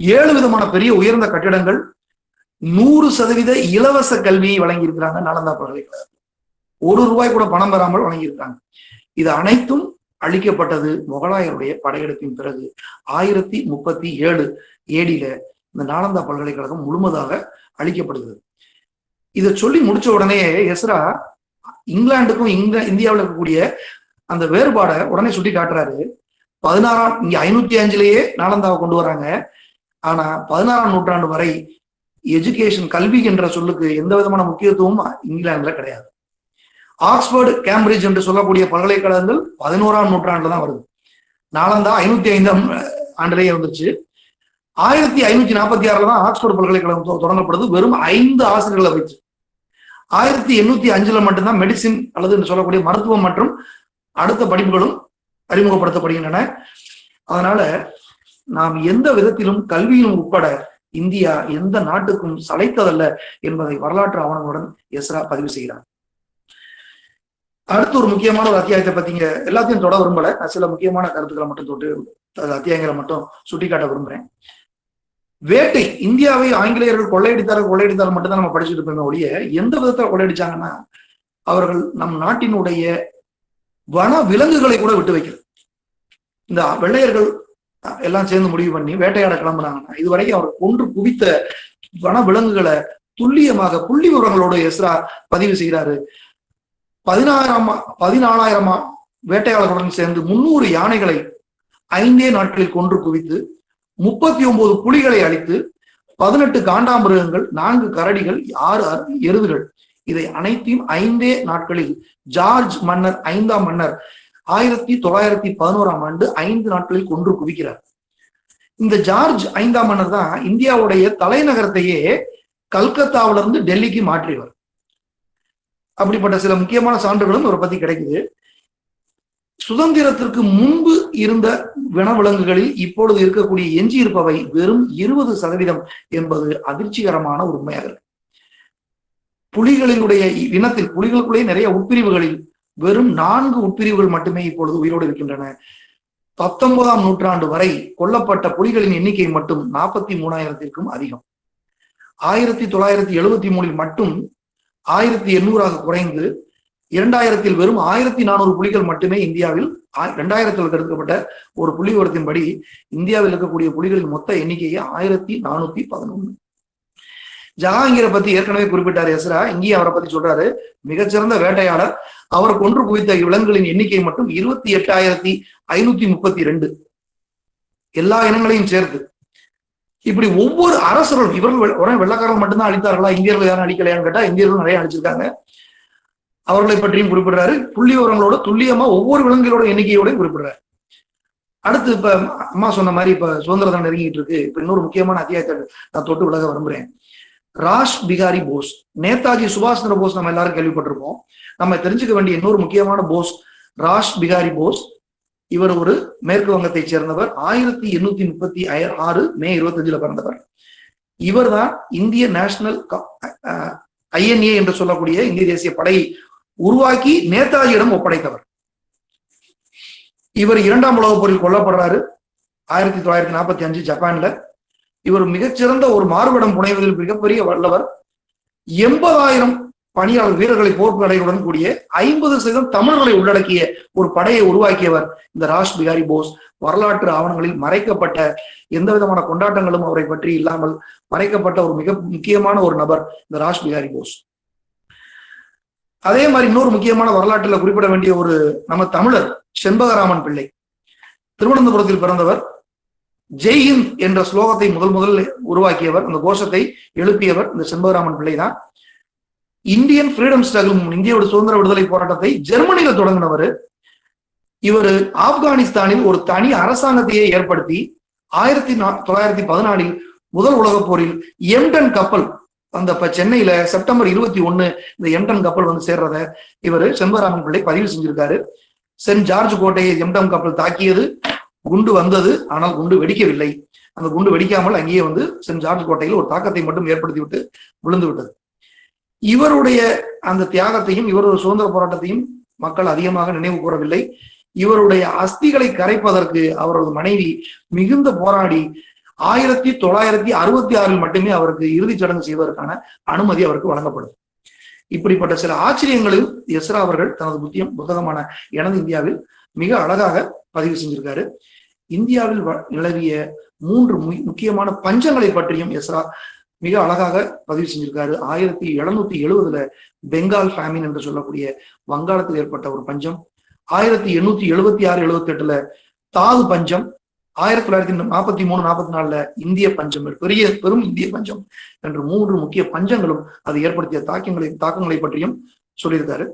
ஏழு விதமான பெரிய உயர்ந்த கட்டிடங்கள் நூறு சதவீத இலவச கல்வியை வழங்கி இருக்கிறாங்க நாலந்தா பல்கலைக்கழகம். ஒரு ரூபாய் கூட பணம் பெறாமல் வழங்கியிருக்காங்க. இது அனைத்தும் அளிக்கப்பட்டது முகலாயருடைய படையெடுப்பின் பிறகு ஆயிரத்தி முப்பத்தி ஏழு ஏடியில இந்த நாலந்தா பல்கலைக்கழகம் முழுமதாக அளிக்கப்படுகிறது. இதை சொல்லி முடிச்ச உடனே எஸ்ரா இங்கிலாந்துக்கும் இங்க இந்தியாவில் இருக்கக்கூடிய அந்த வேறுபாடை உடனே சுட்டி காட்டுறாரு. பதினாறாம் இங்க ஐநூத்தி அஞ்சுலயே நாலந்தாவை கொண்டு வராங்க ஆனா பதினாறாம் நூற்றாண்டு வரை எஜுகேஷன் கல்வி என்ற சொல்லுக்கு எந்த விதமான முக்கியத்துவமும் இங்கிலாந்துல கிடையாது. ஆக்ஸ்போர்டு கேம்பிரிட்ஜ் என்று சொல்லக்கூடிய பல்கலைக்கழகங்கள் பதினோராம் நூற்றாண்டுல தான் வருது. நாலந்தா ஐநூத்தி ஐந்தாம் ஆண்டிலேயே வந்துருச்சு ஆயிரத்தி ஐநூத்தி நாற்பத்தி ஆறுல தான் ஆக்ஸ்போர்டு பல்கலைக்கழகம் தொடங்கப்படுது. வெறும் ஐந்து ஆசிரியர்களை வச்சு ஆயிரத்தி எண்ணூத்தி அஞ்சுல மட்டும்தான் மெடிசின் அல்லது என்று சொல்லக்கூடிய மருத்துவம் மற்றும் அடுத்த படிப்புகளும் அறிமுகப்படுத்தப்படுகின்றன. அதனால நாம் எந்த விதத்திலும் கல்வியிலும் உட்பட இந்தியா எந்த நாட்டுக்கும் சளைத்ததல்ல என்பதை வரலாற்று ஆவணங்களுடன் எஸ்ரா பதிவு செய்கிறார். அடுத்து ஒரு முக்கியமான ஒரு அத்தியாயத்தை பத்திங்க எல்லாத்தையும் தொட விரும்பல. சில முக்கியமான கருத்துக்களை மட்டும் தொட்டு அத்தியாயங்களை மட்டும் சுட்டிக்காட்ட விரும்புறேன். வேட்டை இந்தியாவை ஆங்கிலேயர்கள் கொள்ளையடித்தார்கள் கொள்ளையடித்தால் மட்டும் தான் நம்ம படிச்சுட்டு இருப்போமே ஒழிய எந்த விதத்துல கொள்ளையடிச்சாங்கன்னா அவர்கள் நம் நாட்டினுடைய வன விலங்குகளை கூட விட்டு வைக்கிறது. இந்த வெள்ளையர்கள் எல்லாம் சேர்ந்து முடிவு பண்ணி வேட்டையாட கிளம்புனாங்கன்னா இதுவரைக்கும் அவர் கொன்று குவித்த வன விலங்குகளை துல்லியமாக புள்ளி விவரங்களோடு எஸ்ரா பதிவு செய்கிறாரு. பதினாயிரம் பதினாலாயிரம் வேட்டையாளர்களுடன் சேர்ந்து முன்னூறு யானைகளை ஐந்தே நாட்களில் கொன்று குவித்து முப்பத்தி ஒன்பது புலிகளை அழித்து பதினெட்டு காண்டாமிருகங்கள் நான்கு கரடிகள் ஆறு எருதுகள். இதை அனைத்தையும் ஐந்தே நாட்களில் ஜார்ஜ் மன்னர் ஐந்தாம் மன்னர் ஆயிரத்தி தொள்ளாயிரத்தி பதினோராம் ஆண்டு ஐந்து நாட்களில் கொன்று குவிக்கிறார். இந்த ஜார்ஜ் ஐந்தாம் மன்னர் தான் இந்தியாவுடைய தலைநகரத்தையே கல்கத்தாவில இருந்து டெல்லிக்கு மாற்றியவர். அப்படிப்பட்ட சில முக்கியமான சான்றுகளும் இவரை பத்தி கிடைக்குது. சுதந்திரத்திற்கு முன்பு இருந்த வனவிலங்குகளில் இப்பொழுது இருக்கக்கூடிய எஞ்சி இருப்பவை வெறும் இருபது சதவீதம் என்பது அதிர்ச்சிகரமான ஒரு உண்மையாக இருக்கு. புலிகளினுடைய இனத்தில் புலிகளுக்குள்ளே நிறைய உட்பிரிவுகளில் வெறும் நான்கு உட்பிரிவுகள் மட்டுமே இப்பொழுது உயிரோடு இருக்கின்றன. பத்தொன்பதாம் நூற்றாண்டு வரை கொல்லப்பட்ட புலிகளின் எண்ணிக்கை மட்டும் நாற்பத்தி மூணாயிரத்திற்கும் அதிகம். ஆயிரத்தி தொள்ளாயிரத்தி எழுபத்தி மூணில் மட்டும் ஆயிரத்தி எண்ணூறாக குறைந்து இரண்டாயிரத்தில் வெறும் ஆயிரத்தி நானூறு புலிகள் மட்டுமே இந்தியாவில் இரண்டாயிரத்தில் தடுக்கப்பட்ட ஒரு புள்ளி விவரத்தின்படி இந்தியாவில் இருக்கக்கூடிய புலிகளின் மொத்த எண்ணிக்கையே ஆயிரத்தி நானூத்தி பதினொன்னு. ஜஹாங்கீரை பத்தி ஏற்கனவே குறிப்பிட்டார் எஸ்ரா. இங்கேயும் அவரை பத்தி சொல்றாரு. மிகச்சிறந்த வேட்டையாளர். அவர் கொன்று குவித்த விலங்குகளின் எண்ணிக்கை மட்டும் இருபத்தி எட்டாயிரத்தி ஐநூத்தி முப்பத்தி ரெண்டு. எல்லா இனங்களையும் சேர்த்து. இப்படி ஒவ்வொரு அரசர்களும் இவர்கள் உடனே வெள்ளக்காரர்கள் மட்டும்தான் அழித்தார்களா இந்தியர்கள் யாரும் அழிக்கலையான்னு கேட்டா இந்தியர்கள் நிறைய அழிச்சிருக்காங்க அவர்களை பற்றியும் குறிப்பிடுறாரு. புள்ளி விவரங்களோட துல்லியமா ஒவ்வொரு விலங்குகளோட எண்ணிக்கையோடையும் குறிப்பிடுறாரு. அடுத்து இப்ப அம்மா சொன்ன மாதிரி இப்ப சுதந்திர தினம் நெருங்கிட்டு இருக்கு. இப்ப இன்னொரு முக்கியமான அத்தியாயத்தை நான் தொட்டு விலக விரும்புறேன். ராஷ் பிகாரி போஸ். நேதாஜி சுபாஷ் சந்திர போஸ் நம்ம எல்லாரும் கேள்விப்பட்டிருப்போம். நம்ம தெரிஞ்சுக்க வேண்டிய இன்னொரு முக்கியமான போஸ் ராஷ் பிகாரி போஸ். இவர் ஒரு மேற்கு வங்கத்தை சேர்ந்தவர். ஆயிரத்தி எண்ணூத்தி முப்பத்தி ஆறு மே இருபத்தஞ்சுல பிறந்தவர். இவர் தான் இந்திய நேஷனல் ஐஎன்ஏ என்று சொல்லக்கூடிய இந்திய தேசிய படை உருவாக்கி நேதாஜியிடம் ஒப்படைத்தவர். இவர் இரண்டாம் உலகப் போரில் கொல்லப்படுறாரு. ஆயிரத்தி தொள்ளாயிரத்தி நாற்பத்தி அஞ்சு ஜப்பான்ல. இவர் மிகச்சிறந்த ஒரு மாறுபடம் புனைவதில் மிகப்பெரிய வல்லவர். எண்பதாயிரம் பணியாளர் வீரர்களை போர்ப்படையுடன் கூடிய ஐம்பது சதவீதம் தமிழர்களை உள்ளடக்கிய ஒரு படையை உருவாக்கியவர் இந்த ராஷ் பிகாரி போஸ். வரலாற்று ஆவணங்களில் மறைக்கப்பட்ட எந்த விதமான கொண்டாட்டங்களும் அவரை பற்றி இல்லாமல் மறைக்கப்பட்ட ஒரு மிக முக்கியமான ஒரு நபர் இந்த ராஷ் பிகாரி போஸ். அதே மாதிரி இன்னொரு முக்கியமான வரலாற்றில் குறிப்பிட வேண்டிய ஒரு நம்ம தமிழர் செண்பகராமன் பிள்ளை. திருவனந்தபுரத்தில் பிறந்தவர் ஜெய்ஹிந்த் என்ற ஸ்லோகத்தை முதல் முதல் உருவாக்கியவர் அந்த கோஷத்தை எழுப்பியவர் இந்த செண்பகராமன் பிள்ளை தான் இந்தியன் ஃப்ரீடம் ஸ்ட்ரகிள் இந்தியோட சுதந்திர விடுதலை போராட்டத்தை ஜெர்மனியில தொடங்கினவர். இவர் ஆப்கானிஸ்தானில் ஒரு தனி அரசாங்கத்தையே ஏற்படுத்தி ஆயிரத்தி தொள்ளாயிரத்தி பதினாலில் முதல் உலகப் போரில் எம்டன் கப்பல் அந்த இப்ப சென்னையில செப்டம்பர் இருபத்தி ஒண்ணு இந்த எம்டன் கப்பல் வந்து சேர்றத இவர் செண்பகராமன் பிள்ளை பதிவு செஞ்சிருக்காரு. சென்ட் ஜார்ஜ் கோட்டையை எம்டம் கப்பல் தாக்கியது. குண்டு வந்தது ஆனால் குண்டு வெடிக்கவில்லை. அந்த குண்டு வெடிக்காமல் அங்கேயே வந்து சென்ட் ஜார்ஜ் கோட்டையில் ஒரு தாக்கத்தை மட்டும் ஏற்படுத்தி விட்டு விழுந்து விட்டது இவருடைய அந்த தியாகத்தையும் இவருடைய சுதந்திர போராட்டத்தையும் மக்கள் அதிகமாக நினைவு கூறவில்லை. இவருடைய அஸ்திகளை கரைப்பதற்கு அவரது மனைவி மிகுந்த போராடி ஆயிரத்தி தொள்ளாயிரத்தி அறுபத்தி ஆறில் மட்டுமே அவருக்கு இறுதிச் சடங்கு செய்வதற்கான அனுமதி அவருக்கு வழங்கப்படும். இப்படிப்பட்ட சில ஆச்சரியங்களில் எஸ்ரா அவர்கள் தனது புத்தியம் புத்தகமான எனது இந்தியாவில் மிக அழகாக பதிவு செஞ்சிருக்காரு. இந்தியாவில் நிலவிய மூன்று முக்கியமான பஞ்சங்களை பற்றியும் எஸ்ரா மிக அழகாக பதிவு செஞ்சிருக்காரு. ஆயிரத்தி எழுநூத்தி எழுபதுல பெங்கால் ஃபேமின் என்று சொல்லக்கூடிய வங்காளத்தில் ஏற்பட்ட ஒரு பஞ்சம். ஆயிரத்தி எண்ணூத்தி எழுபத்தி ஆறு எழுபத்தி எட்டுல தாது பஞ்சம். ஆயிரத்தி தொள்ளாயிரத்தி நாற்பத்தி மூணு நாற்பத்தி நாலுல இந்திய பஞ்சம் பெரிய பெரும் இந்திய பஞ்சம் என்று மூன்று முக்கிய பஞ்சங்களும் அது ஏற்படுத்திய தாக்கங்களை தாக்கங்களை பற்றியும் சொல்லியிருக்காரு.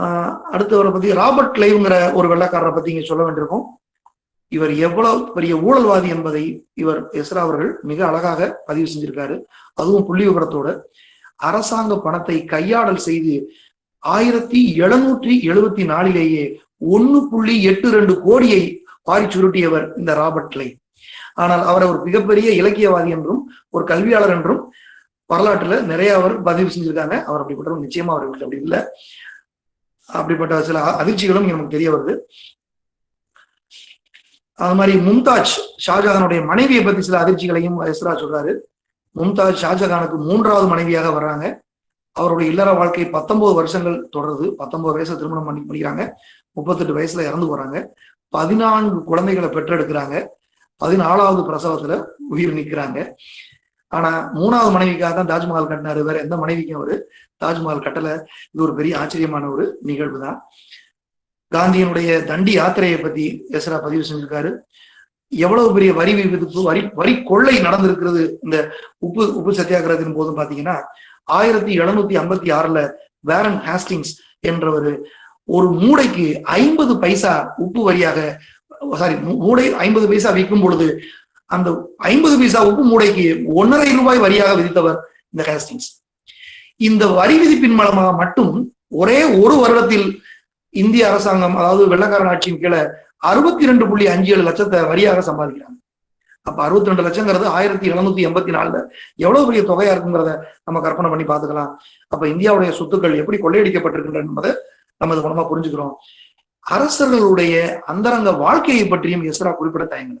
ஆஹ் அடுத்தவரை பத்தி ராபர்ட் கிளைவ்ங்கிற ஒரு வெள்ளக்காரரை பத்தி இங்க சொல்ல வேண்டியிருக்கும். இவர் எவ்வளவு பெரிய ஊழல்வாதி என்பதை இவர் எஸ்ரா அவர்கள் மிக அழகாக பதிவு செஞ்சிருக்காரு. அதுவும் புள்ளி விவரத்தோட அரசாங்க பணத்தை கையாடல் செய்து ஆயிரத்தி எழுநூற்றி எழுபத்தி நாலிலேயே ஒன்னு புள்ளி எட்டு ரெண்டு கோடியை பாரி சுருட்டியவர் இந்த ராபர்ட் லை ஆனால் அவர் ஒரு மிகப்பெரிய இலக்கியவாதி என்றும் ஒரு கல்வியாளர் என்றும் வரலாற்றுல நிறைய அவர் பதிவு செஞ்சிருக்காங்க. அவர் அப்படிப்பட்டவர் நிச்சயமா அவர்களுக்கு அப்படி இல்லை. அப்படிப்பட்ட சில அதிர்ச்சிகளும் நமக்கு தெரிய வருது. அது மாதிரி மும்தாஜ் ஷாஜகானுடைய மனைவியை பத்தி சில அதிர்ச்சிகளையும் எஸ்ரா சொல்றாரு. மும்தாஜ் ஷாஜகானுக்கு மூன்றாவது மனைவியாக வர்றாங்க. அவருடைய இல்லற வாழ்க்கை பத்தொன்பது வருஷங்கள் தொடருது. பத்தொன்பது வயசுல திருமணம் பண்ணி முடிக்கிறாங்க. முப்பத்தெட்டு வயசுல இறந்து போறாங்க. பதினான்கு குழந்தைகளை பெற்றெடுக்கிறாங்க. பதினாலாவது பிரசவத்துல உயிர் நிற்கிறாங்க ஆனா மூணாவது மனைவிக்காக தான் தாஜ்மஹால் கட்டினாரு. வேற எந்த மனைவிக்கும் அவரு தாஜ்மஹால் கட்டல. இது ஒரு பெரிய ஆச்சரியமான ஒரு நிகழ்வு தான் காந்தியினுடைய தண்டி யாத்திரையை பத்தி எஸ்ரா பதிவு செஞ்சிருக்காரு. எவ்வளவு பெரிய வரி விதிப்பு வரி வரி கொள்ளை நடந்திருக்கிறது இந்த உப்பு உப்பு சத்தியாகிரகத்தின் போதும் பாத்தீங்கன்னா ஆயிரத்தி எழுநூத்தி ஐம்பத்தி ஆறுல வேரன் ஹாஸ்டிங்ஸ் என்றவர் ஒரு மூடைக்கு ஐம்பது பைசா உப்பு வரியாக சாரி மூடை ஐம்பது பைசா விற்கும் பொழுது அந்த ஐம்பது பைசா உப்பு மூடைக்கு ஒன்னரை ரூபாய் வரியாக விதித்தவர் இந்த ஹாஸ்டிங்ஸ் இந்த வரி விதிப்பின் மூலமாக மட்டும் ஒரே ஒரு வருடத்தில் இந்திய அரசாங்கம் அதாவது வெள்ளக்காரன் ஆட்சியின் கீழே அறுபத்தி ரெண்டு புள்ளி அஞ்சு ஏழு லட்சத்தை வரியாக சம்பாதிக்கிறாங்க. அப்ப அறுபத்தி ரெண்டு லட்சங்கிறது ஆயிரத்தி எழுநூத்தி எண்பத்தி நாலுல எவ்வளவு பெரிய தொகையா இருக்குங்கிறத நம்ம கற்பனை பண்ணி பாத்துக்கலாம் அப்ப இந்தியாவுடைய சொத்துக்கள் எப்படி கொள்ளையடிக்கப்பட்டிருக்கின்றன என்பதை நம்ம இது மூலமா புரிஞ்சுக்கிறோம். அரசர்களுடைய அந்தரங்க வாழ்க்கையை பற்றியும் எஸ்ரா குறிப்பிட தயங்கல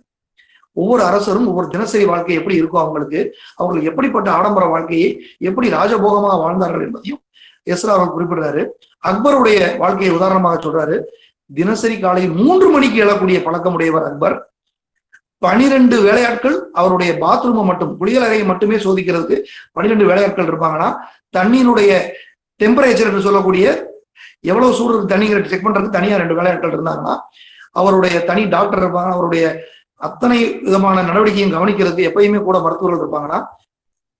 ஒவ்வொரு அரசரும் ஒவ்வொரு தினசரி வாழ்க்கை எப்படி இருக்கும் அவங்களுக்கு அவங்களுக்கு எப்படிப்பட்ட ஆடம்பர வாழ்க்கையை எப்படி ராஜபோகமாக வாழ்ந்தார்கள் என்பதையும் எஸ்ரா அவர் குறிப்பிடுறாரு. அக்பருடைய வாழ்க்கையை உதாரணமாக சொல்றாரு. தினசரி காலையில் மூன்று மணிக்கு எழக்கூடிய பழக்கம் உடையவர் அக்பர். பனிரெண்டு வேலையாட்கள் அவருடைய பாத்ரூமை மட்டும் குளியலறையை மட்டுமே சோதிக்கிறதுக்கு பனிரெண்டு வேலையாட்கள் இருப்பாங்கன்னா தண்ணீருடைய டெம்பரேச்சர் என்று சொல்லக்கூடிய எவ்வளவு சூடு தண்ணி தண்ணிங்கிற செக் பண்றதுக்கு தனியா ரெண்டு வேலையாட்கள் இருந்தாங்கன்னா அவருடைய தனி டாக்டர் இருப்பாங்க அவருடைய அத்தனை விதமான நடவடிக்கையும் கவனிக்கிறதுக்கு எப்பயுமே கூட மருத்துவர்கள் இருப்பாங்கன்னா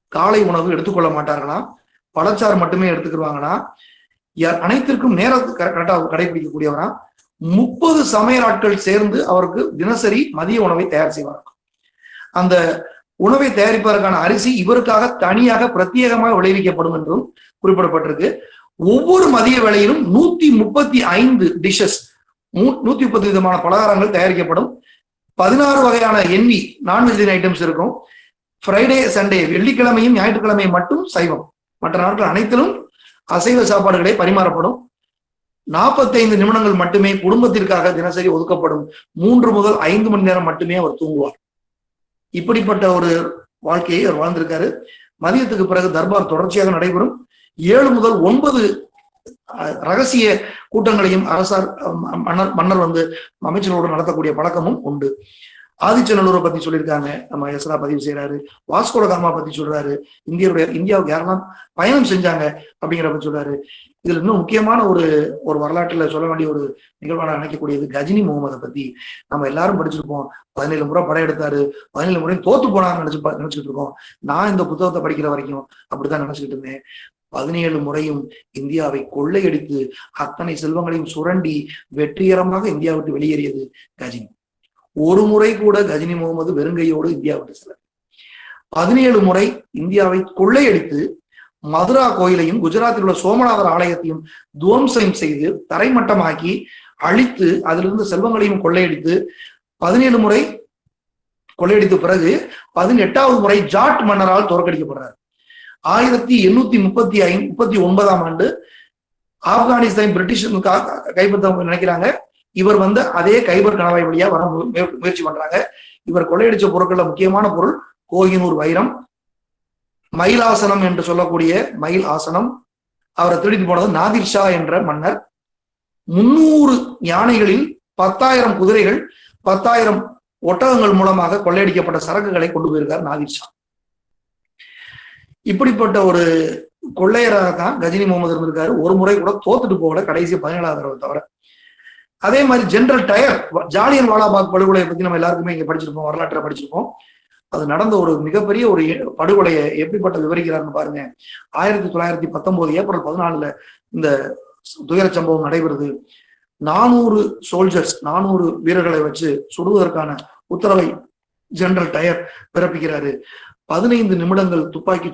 காலை உணவு எடுத்துக்கொள்ள மாட்டார்களாம். பழச்சாறு மட்டுமே எடுத்துக்கிடுவாங்கன்னா அனைத்திற்கும் நேரத்தை கரெக்டா கடைபிடிக்கக்கூடியவரா முப்பது சமையல் ஆட்கள் சேர்ந்து அவருக்கு தினசரி மதிய உணவை தயார் செய்வார். அந்த உணவை தயாரிப்பதற்கான அரிசி இவருக்காக தனியாக பிரத்யேகமாக விளைவிக்கப்படும் என்றும் குறிப்பிடப்பட்டிருக்கு. ஒவ்வொரு மதிய வேளையிலும் நூத்தி முப்பத்தி ஐந்து டிஷஸ் நூத்தி முப்பத்தி விதமான பலகாரங்கள் தயாரிக்கப்படும். பதினாறு வகையான எண்ணி நான் ஐட்டம்ஸ் இருக்கும். ஃப்ரைடே சண்டே வெள்ளிக்கிழமையும் ஞாயிற்றுக்கிழமையும் மட்டும் சைவம். மற்ற நாட்கள் அனைத்திலும் அசைவ சாப்பாடுகளே பரிமாறப்படும். நாற்பத்தைந்து நிமிடங்கள் மட்டுமே குடும்பத்திற்காக தினசரி ஒதுக்கப்படும். மூன்று முதல் ஐந்து மணி நேரம் மட்டுமே அவர் தூங்குவார். இப்படிப்பட்ட ஒரு வாழ்க்கையை அவர் வாழ்ந்திருக்காரு. மதியத்துக்கு பிறகு தர்பார் தொடர்ச்சியாக நடைபெறும். ஏழு முதல் ஒன்பது ரகசிய கூட்டங்களையும் அரசார் மன்னர் மன்னர் வந்து அமைச்சர்களோடு நடத்தக்கூடிய பழக்கமும் உண்டு. ஆதிச்சநல்லூரை பத்தி சொல்லியிருக்காங்க. நம்ம எஸ்ரா பதிவு செய்யறாரு வாஸ்கோட காமா பத்தி சொல்றாரு. இந்தியருடைய இந்தியாவுக்கு யாரெல்லாம் பயணம் செஞ்சாங்க அப்படிங்கிற பத்தி சொல்றாரு. இதுல இன்னும் முக்கியமான ஒரு ஒரு வரலாற்றுல சொல்ல வேண்டிய ஒரு நிகழ்வான நினைக்கக்கூடியது கஜினி முகமதை பத்தி. நம்ம எல்லாரும் படிச்சிருப்போம். பதினேழு முறை படம் எடுத்தாரு. பதினேழு முறையும் தோத்து போனான்னு நினைச்சு நினைச்சிட்டு இருக்கோம். நான் இந்த புத்தகத்தை படிக்கிற வரைக்கும் அப்படித்தான் நினைச்சுக்கிட்டு இருந்தேன். பதினேழு முறையும் இந்தியாவை கொள்ளையடித்து அத்தனை செல்வங்களையும் சுரண்டி வெற்றிகரமாக இந்தியா விட்டு வெளியேறியது கஜினி. ஒரு முறை கூட கஜினி முகமது வெறுங்கையோடு இந்தியா விட்டு செல்ல. பதினேழு முறை இந்தியாவை கொள்ளையடித்து மதுரா கோயிலையும் குஜராத்தில் உள்ள சோமநாதர் ஆலயத்தையும் துவம்சம் செய்து தரைமட்டமாக்கி அழித்து அதிலிருந்து செல்வங்களையும் கொள்ளையடித்து பதினேழு முறை கொள்ளையடித்த பிறகு பதினெட்டாவது முறை ஜாட் மன்னரால் தோற்கடிக்கப்படுறார். ஆயிரத்தி எண்ணூத்தி முப்பத்தி ஐந்து முப்பத்தி ஒன்பதாம் ஆண்டு ஆப்கானிஸ்தான் பிரிட்டிஷ் கைப்பற்ற நினைக்கிறாங்க. இவர் வந்து அதே கைபர் கணவாய் வழியா வர முயற்சி பண்றாங்க. இவர் கொள்ளையடிச்ச பொருட்கள்ல முக்கியமான பொருள் கோகினூர் வைரம். மயிலாசனம் என்று சொல்லக்கூடிய மயில் ஆசனம். அவரை திருடிட்டு போனது நாதிர் ஷா என்ற மன்னர். முன்னூறு யானைகளில் பத்தாயிரம் குதிரைகள் பத்தாயிரம் ஒட்டகங்கள் மூலமாக கொள்ளையடிக்கப்பட்ட சரக்குகளை கொண்டு போயிருக்கார் நாதிர் ஷா. இப்படிப்பட்ட ஒரு கொள்ளையராக தான் கஜினி முகமது இருந்திருக்காரு. ஒரு முறை கூட தோத்துட்டு போகல கடைசி பதினேழாவது தவிர. அதே மாதிரி ஜென்ரல் டயர் ஜாலியன் வாலாபாக் படுகொலையை பத்தி நம்ம எல்லாருக்குமே இங்க படிச்சிருப்போம் வரலாற்றை படிச்சிருப்போம். அது நடந்த ஒரு மிகப்பெரிய ஒரு படுகொலையை எப்படிப்பட்ட விவரிக்கிறாருன்னு பாருங்க. ஆயிரத்தி தொள்ளாயிரத்தி பத்தொன்பது ஏப்ரல் பதினாலுல இந்த துயர சம்பவம் நடைபெறுது. நானூறு சோல்ஜர்ஸ் நானூறு வீரர்களை வச்சு சுடுவதற்கான உத்தரவை ஜெனரல் டயர் பிறப்பிக்கிறாரு. பதினைந்து நிமிடங்கள் துப்பாக்கி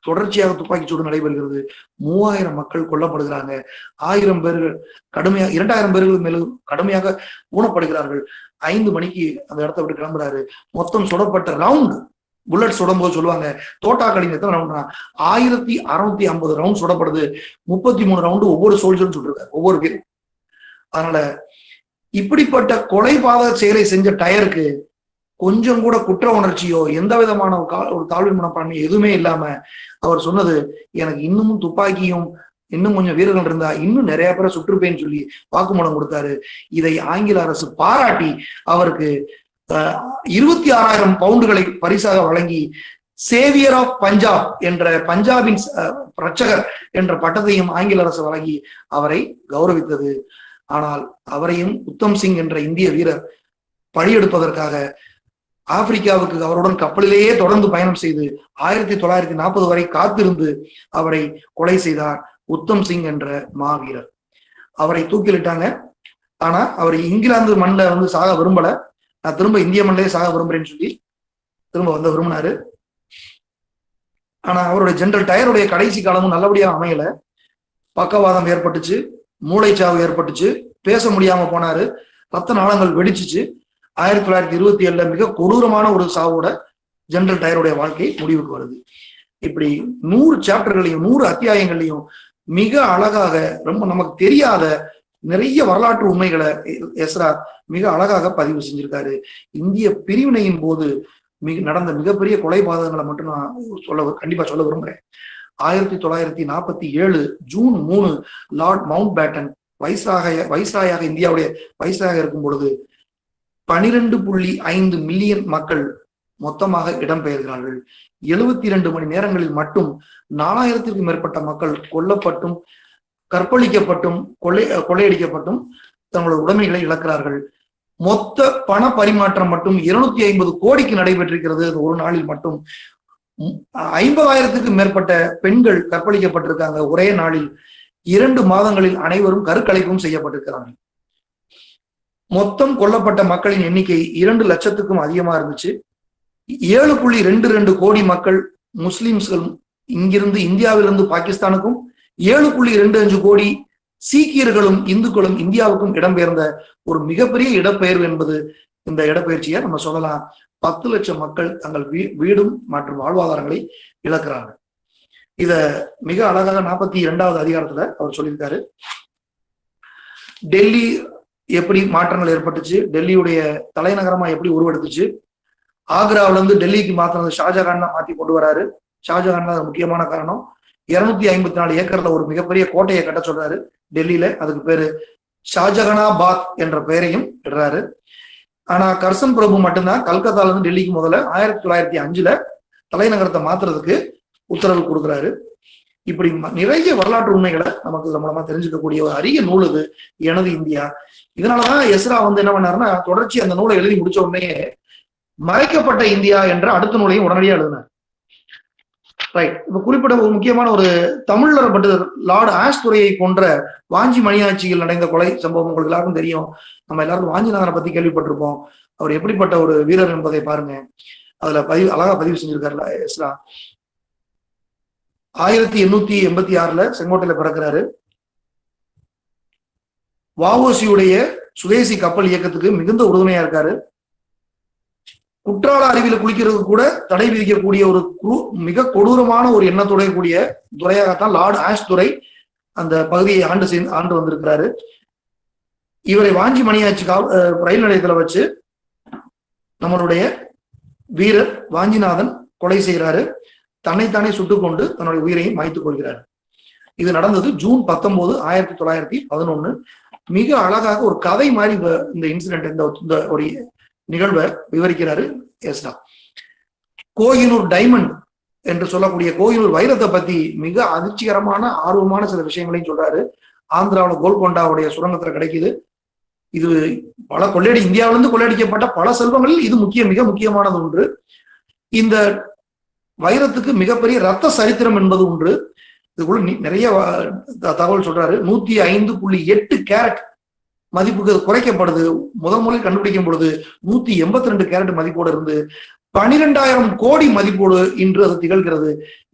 தொடர்ச்சியாக துப்பாக்கி சூடு நடைபெறுகிறது. மூவாயிரம் மக்கள் கொல்லப்படுகிறாங்க. ஆயிரம் பேர்கள் கடுமையாக இரண்டாயிரம் பேர்கள் மேலும் கடுமையாக ஊனப்படுகிறார்கள். ஐந்து மணிக்கு அந்த இடத்த விட்டு கிளம்புறாரு. மொத்தம் சுடப்பட்ட ரவுண்ட் புல்லட் சுடும்போது சொல்லுவாங்க தோட்டாக்களின் எத்தனை ரவுண்ட்னா ஆயிரத்தி அறுநூத்தி ஐம்பது ரவுண்ட் சுடப்படுது. முப்பத்தி மூணு ரவுண்டு ஒவ்வொரு சோல்ஜரும் சுட்டிருக்காரு ஒவ்வொரு பேரும். அதனால இப்படிப்பட்ட கொலைபாதக செயலை செஞ்ச டயருக்கு கொஞ்சம் கூட குற்ற உணர்ச்சியோ எந்த விதமான ஒரு தாழ்வு மனப்பான்மையோ எதுவுமே இல்லாம அவர் சொன்னது எனக்கு இன்னமும் துப்பாக்கியும் இன்னும் கொஞ்சம் வீரர்கள் இருந்தா இன்னும் நிறைய பேரை சுற்றுப்பேன்னு சொல்லி வாக்குமூலம் கொடுத்தாரு. இதை ஆங்கில அரசு பாராட்டி அவருக்கு இருபத்தி ஆறாயிரம் பவுண்டுகளை பரிசாக வழங்கி சேவியர் ஆஃப் பஞ்சாப் என்ற பஞ்சாபின் ரட்சகர் என்ற பட்டத்தையும் ஆங்கில அரசு வழங்கி அவரை கௌரவித்தது. ஆனால் அவரையும் உத்தம் சிங் என்ற இந்திய வீரர் பழியெடுப்பதற்காக ஆப்பிரிக்காவுக்கு அவருடன் கப்பலிலேயே தொடர்ந்து பயணம் செய்து ஆயிரத்தி தொள்ளாயிரத்தி நாற்பது வரை காத்திருந்து அவரை கொலை செய்தார் உத்தம் சிங் என்ற மாவீரர். அவரை தூக்கிலிட்டாங்க. ஆனா அவர் இங்கிலாந்து மண்ணில் வந்து சாக விரும்பல. நான் திரும்ப இந்திய மண்ணிலே சாக விரும்புறேன்னு சொல்லி திரும்ப வந்து விரும்பினாரு. ஆனா அவருடைய ஜெனரல் டயருடைய கடைசி காலமும் நல்லபடியா அமையல. பக்கவாதம் ஏற்பட்டுச்சு மூளைச்சாவு ஏற்பட்டுச்சு பேச முடியாம போனாரு. ரத்த நாளங்கள் வெடிச்சிச்சு. ஆயிரத்தி தொள்ளாயிரத்தி இருபத்தி ஏழுல மிக கொடூரமான ஒரு சாவோட ஜெனரல் டயருடைய வாழ்க்கை முடிவுக்கு வருது. இப்படி நூறு சாப்டர்களையும் நூறு அத்தியாயங்களையும் மிக அழகாக ரொம்ப நமக்கு தெரியாத நிறைய வரலாற்று உண்மைகளை எஸ்ரா மிக அழகாக பதிவு செஞ்சிருக்காரு. இந்திய பிரிவினையின் போது மிக நடந்த மிகப்பெரிய கொலைபாதகங்களை மட்டும் நான் சொல்ல கண்டிப்பா சொல்ல விரும்புறேன். ஆயிரத்தி தொள்ளாயிரத்தி நாற்பத்தி ஏழு ஜூன் மூணு லார்ட் மவுண்ட் பேட்டன் வயசாக வயசாயாக இந்தியாவுடைய வயசாக இருக்கும் பொழுது பனிரெண்டு புள்ளி ஐந்து மில்லியன் மக்கள் மொத்தமாக இடம்பெயர்கிறார்கள். எழுபத்தி இரண்டு மணி நேரங்களில் மட்டும் நாலாயிரத்திற்கும் மேற்பட்ட மக்கள் கொல்லப்பட்டும் கற்பழிக்கப்பட்டும் கொள்ளை கொள்ளையடிக்கப்பட்டும் தங்களோட உடைமைகளை இழக்கிறார்கள். மொத்த பண பரிமாற்றம் மட்டும் இருநூத்தி ஐம்பது கோடிக்கு நடைபெற்றிருக்கிறது. ஒரு நாளில் மட்டும். ஐம்பதாயிரத்துக்கும் மேற்பட்ட பெண்கள் கற்பழிக்கப்பட்டிருக்காங்க. ஒரே நாளில் இரண்டு மாதங்களில் அனைவரும் கருக்கலைப்பும் செய்யப்பட்டிருக்கிறார்கள் மொத்தம் கொல்லப்பட்ட மக்களின் எண்ணிக்கை இரண்டு லட்சத்துக்கும் அதிகமா இருந்துச்சு. ஏழு புள்ளி ரெண்டு ரெண்டு கோடி மக்கள் முஸ்லிம்ஸ்கள் இங்கிருந்து இந்தியாவிலிருந்து பாகிஸ்தானுக்கும் ஏழு புள்ளி ரெண்டு அஞ்சு கோடி சீக்கியர்களும் இந்துக்களும் இந்தியாவுக்கும் இடம்பெயர்ந்த ஒரு மிகப்பெரிய இடப்பெயர்வு என்பது இந்த இடப்பெயர்ச்சியை நம்ம சொல்லலாம். பத்து லட்சம் மக்கள் தங்கள் வீ வீடும் மற்றும் வாழ்வாதாரங்களை இழக்கிறாங்க இத மிக அழகாக நாற்பத்தி இரண்டாவது அதிகாரத்துல அவர் சொல்லியிருக்காரு. டெல்லி எப்படி மாற்றங்கள் ஏற்பட்டுச்சு? டெல்லியுடைய தலைநகரமா எப்படி உருவெடுத்துச்சு? ஆக்ராவில இருந்து டெல்லிக்கு மாத்தினது ஷாஜகான் தான் மாத்தி கொண்டு வராரு. ஷாஜகான் தான் முக்கியமான காரணம். இருநூத்தி ஐம்பத்தி நாலு ஏக்கர்ல ஒரு மிகப்பெரிய கோட்டையை கட்ட சொல்றாரு டெல்லியில. அதுக்கு பேரு ஷாஜகனாபாத் என்ற பெயரையும் இடுறாரு. ஆனா கர்சன் பிரபு மட்டும்தான் கல்கத்தால இருந்து டெல்லிக்கு முதல்ல ஆயிரத்தி தொள்ளாயிரத்தி அஞ்சுல தலைநகரத்தை மாத்துறதுக்கு உத்தரவு கொடுக்குறாரு. இப்படி நிறைய வரலாற்று உண்மைகளை நமக்கு மூலமா தெரிஞ்சுக்கக்கூடிய ஒரு அரிய நூல் இது எனது இந்தியா. இதனாலதான் எஸ்ரா வந்து என்ன பண்ணாருன்னா தொடர்ச்சி அந்த நூலை எழுதி முடிச்ச உடனே மறைக்கப்பட்ட இந்தியா என்ற அடுத்த நூலையும் உடனடியா எழுதினார். ரைட் இப்ப குறிப்பிட்ட ஒரு முக்கியமான ஒரு தமிழர் பட்டு லார்டு ஆஷ் துறையை போன்ற வாஞ்சி மணியாட்சியில் நடந்த கொலை சம்பவம் உங்களுக்கு எல்லாருக்கும் தெரியும். நம்ம எல்லாரும் வாஞ்சிநாதனை பத்தி கேள்விப்பட்டிருப்போம். அவர் எப்படிப்பட்ட ஒரு வீரர் என்பதை பாருங்க. அதுல பதிவு அழகா பதிவு செஞ்சிருக்காருல எஸ்ரா. ஆயிரத்தி எண்ணூத்தி எண்பத்தி ஆறுல செங்கோட்டையில பிறக்கிறாரு. வாவோசியுடைய சுதேசி கப்பல் இயக்கத்துக்கு மிகுந்த உறுதுணையா இருக்காரு. குற்றால அருவியில குளிக்கிறது கூட தடை விதிக்கக்கூடிய ஒரு மிக கொடூரமான ஒரு எண்ணத்துடைய கூடிய துறையாகத்தான் லார்டு ஆஷ் துறை அந்த பகுதியை ஆண்டு செய்து ஆண்டு வந்திருக்கிறாரு. இவரை வாஞ்சி மணியாச்சி ரயில் நிலையத்துல வச்சு நம்மளுடைய வீரர் வாஞ்சிநாதன் கொலை செய்கிறாரு தன்னைத்தானே சுட்டுக்கொண்டு தன்னுடைய உயிரையும் மாய்த்துக் கொள்கிறார். இது நடந்தது ஜூன் பத்தொன்பது ஆயிரத்தி தொள்ளாயிரத்தி பதினொன்னு. மிக அழகாக ஒரு கதை மாதிரி இந்த இன்சிடென்ட் இந்த ஒரு நிகழ்வை விவரிக்கிறாரு எஸ்டா கோயிலூர் டைமண்ட் என்று சொல்லக்கூடிய கோயிலூர் வைரத்தை பத்தி மிக அதிர்ச்சிகரமான ஆர்வமான சில விஷயங்களையும் சொல்றாரு. ஆந்திராவில் கோல்கொண்டாவுடைய சுரங்கத்துல கிடைக்குது. இது பல கொள்ளையடி இந்தியாவிலிருந்து கொள்ளையடிக்கப்பட்ட பல செல்வங்களில் இது முக்கிய மிக முக்கியமானது ஒன்று. இந்த வைரத்துக்கு மிகப்பெரிய ரத்த சரித்திரம் என்பது ஒன்று. இதுக்குள்ள நிறைய தகவல் சொல்றாரு. நூத்தி ஐந்து புள்ளி எட்டு கேரட் மதிப்புக்கு அது குறைக்கப்படுது. முதல் முறை கண்டுபிடிக்கும் பொழுது நூத்தி எண்பத்தி ரெண்டு கேரட் மதிப்போடு இருந்து பனிரெண்டாயிரம் கோடி மதிப்போடு இன்று அது திகழ்கிறது.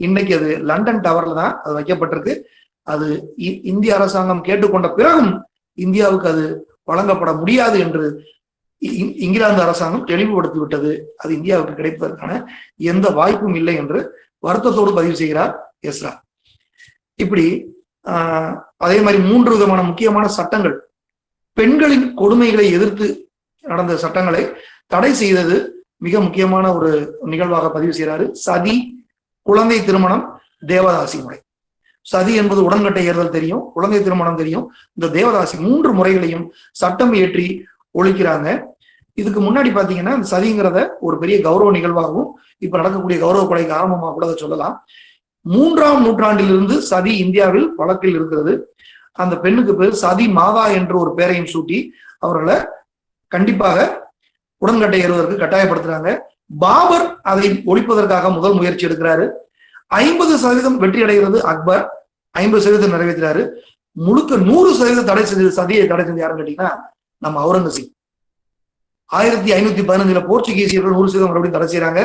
இன்னைக்கு அது லண்டன் டவர்ல தான் அது வைக்கப்பட்டிருக்கு. அது இந்திய அரசாங்கம் கேட்டுக்கொண்ட பிறகும் இந்தியாவுக்கு அது வழங்கப்பட முடியாது என்று இங்கிலாந்து அரசாங்கம் தெளிவுபடுத்தி விட்டது அது இந்தியாவுக்கு கிடைப்பதற்கான எந்த வாய்ப்பும் இல்லை என்று வருத்தத்தோடு பதிவு செய்கிறார் எஸ்ரா. இப்படி ஆஹ் அதே மாதிரி மூன்று விதமான முக்கியமான சட்டங்கள். பெண்களின் கொடுமைகளை எதிர்த்து நடந்த சட்டங்களை தடை செய்தது மிக முக்கியமான ஒரு நிகழ்வாக பதிவு செய்கிறாரு. சதி குழந்தை திருமணம் தேவதாசி முறை. சதி என்பது உடன்கட்டை ஏறுதல் தெரியும் குழந்தை திருமணம் தெரியும். இந்த தேவதாசி மூன்று முறைகளையும் சட்டம் இயற்றி ஒழிக்கிறாங்க. இதுக்கு முன்னாடி பாத்தீங்கன்னா அந்த சதிங்கிறத ஒரு பெரிய கௌரவ நிகழ்வாகவும் இப்ப நடக்கக்கூடிய கௌரவ கொலைக்கு ஆரம்பமாக கூட அதை சொல்லலாம். மூன்றாம் நூற்றாண்டிலிருந்து சதி இந்தியாவில் வழக்கில் இருக்கிறது. அந்த பெண்ணுக்கு பேர் சதி மாதா என்ற ஒரு பெயரையும் சூட்டி அவர்களை கண்டிப்பாக உடன்கட்டை ஏறுவதற்கு கட்டாயப்படுத்துறாங்க. பாபர் அதை ஒழிப்பதற்காக முதல் முயற்சி எடுக்கிறாரு. ஐம்பது சதவீதம் வெற்றி அடைகிறது அக்பர். ஐம்பது சதவீதம் நிறைவேற்றுறாரு. முழுக்க நூறு சதவீதம் தடை செஞ்சது சதியை தடை செஞ்சு யாருன்னு கேட்டீங்கன்னா நம்ம அவுரங்கசீப். ஆயிரத்தி ஐநூத்தி பதினஞ்சுல போர்ச்சுகீசியர்கள் நூறு சதவீதம் மறுபடியும் தடை செய்யறாங்க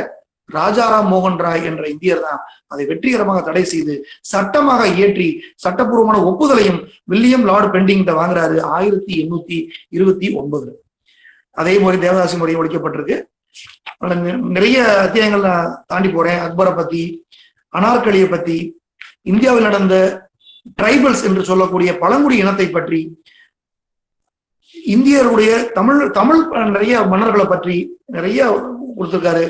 ராஜாராம் மோகன் ராய் என்ற இந்தியர் தான் அதை வெற்றிகரமாக தடை செய்து சட்டமாக இயற்றி சட்டப்பூர்வமான ஒப்புதலையும் வில்லியம் லார்டு பெண்டிங் வாங்குறாரு ஆயிரத்தி எண்ணூத்தி இருபத்தி ஒன்பதுல. அதே மாதிரி தேவதாசி முறை ஒழிக்கப்பட்டிருக்கு. நிறைய அத்தியாயங்கள் நான் தாண்டி போறேன். அக்பரை பத்தி அனார்கலியை பத்தி இந்தியாவில் நடந்த ட்ரைபல்ஸ் என்று சொல்லக்கூடிய பழங்குடி இனத்தை பற்றி இந்தியருடைய தமிழ் தமிழ் நிறைய மன்னர்களை பற்றி நிறைய கொடுத்திருக்காரு.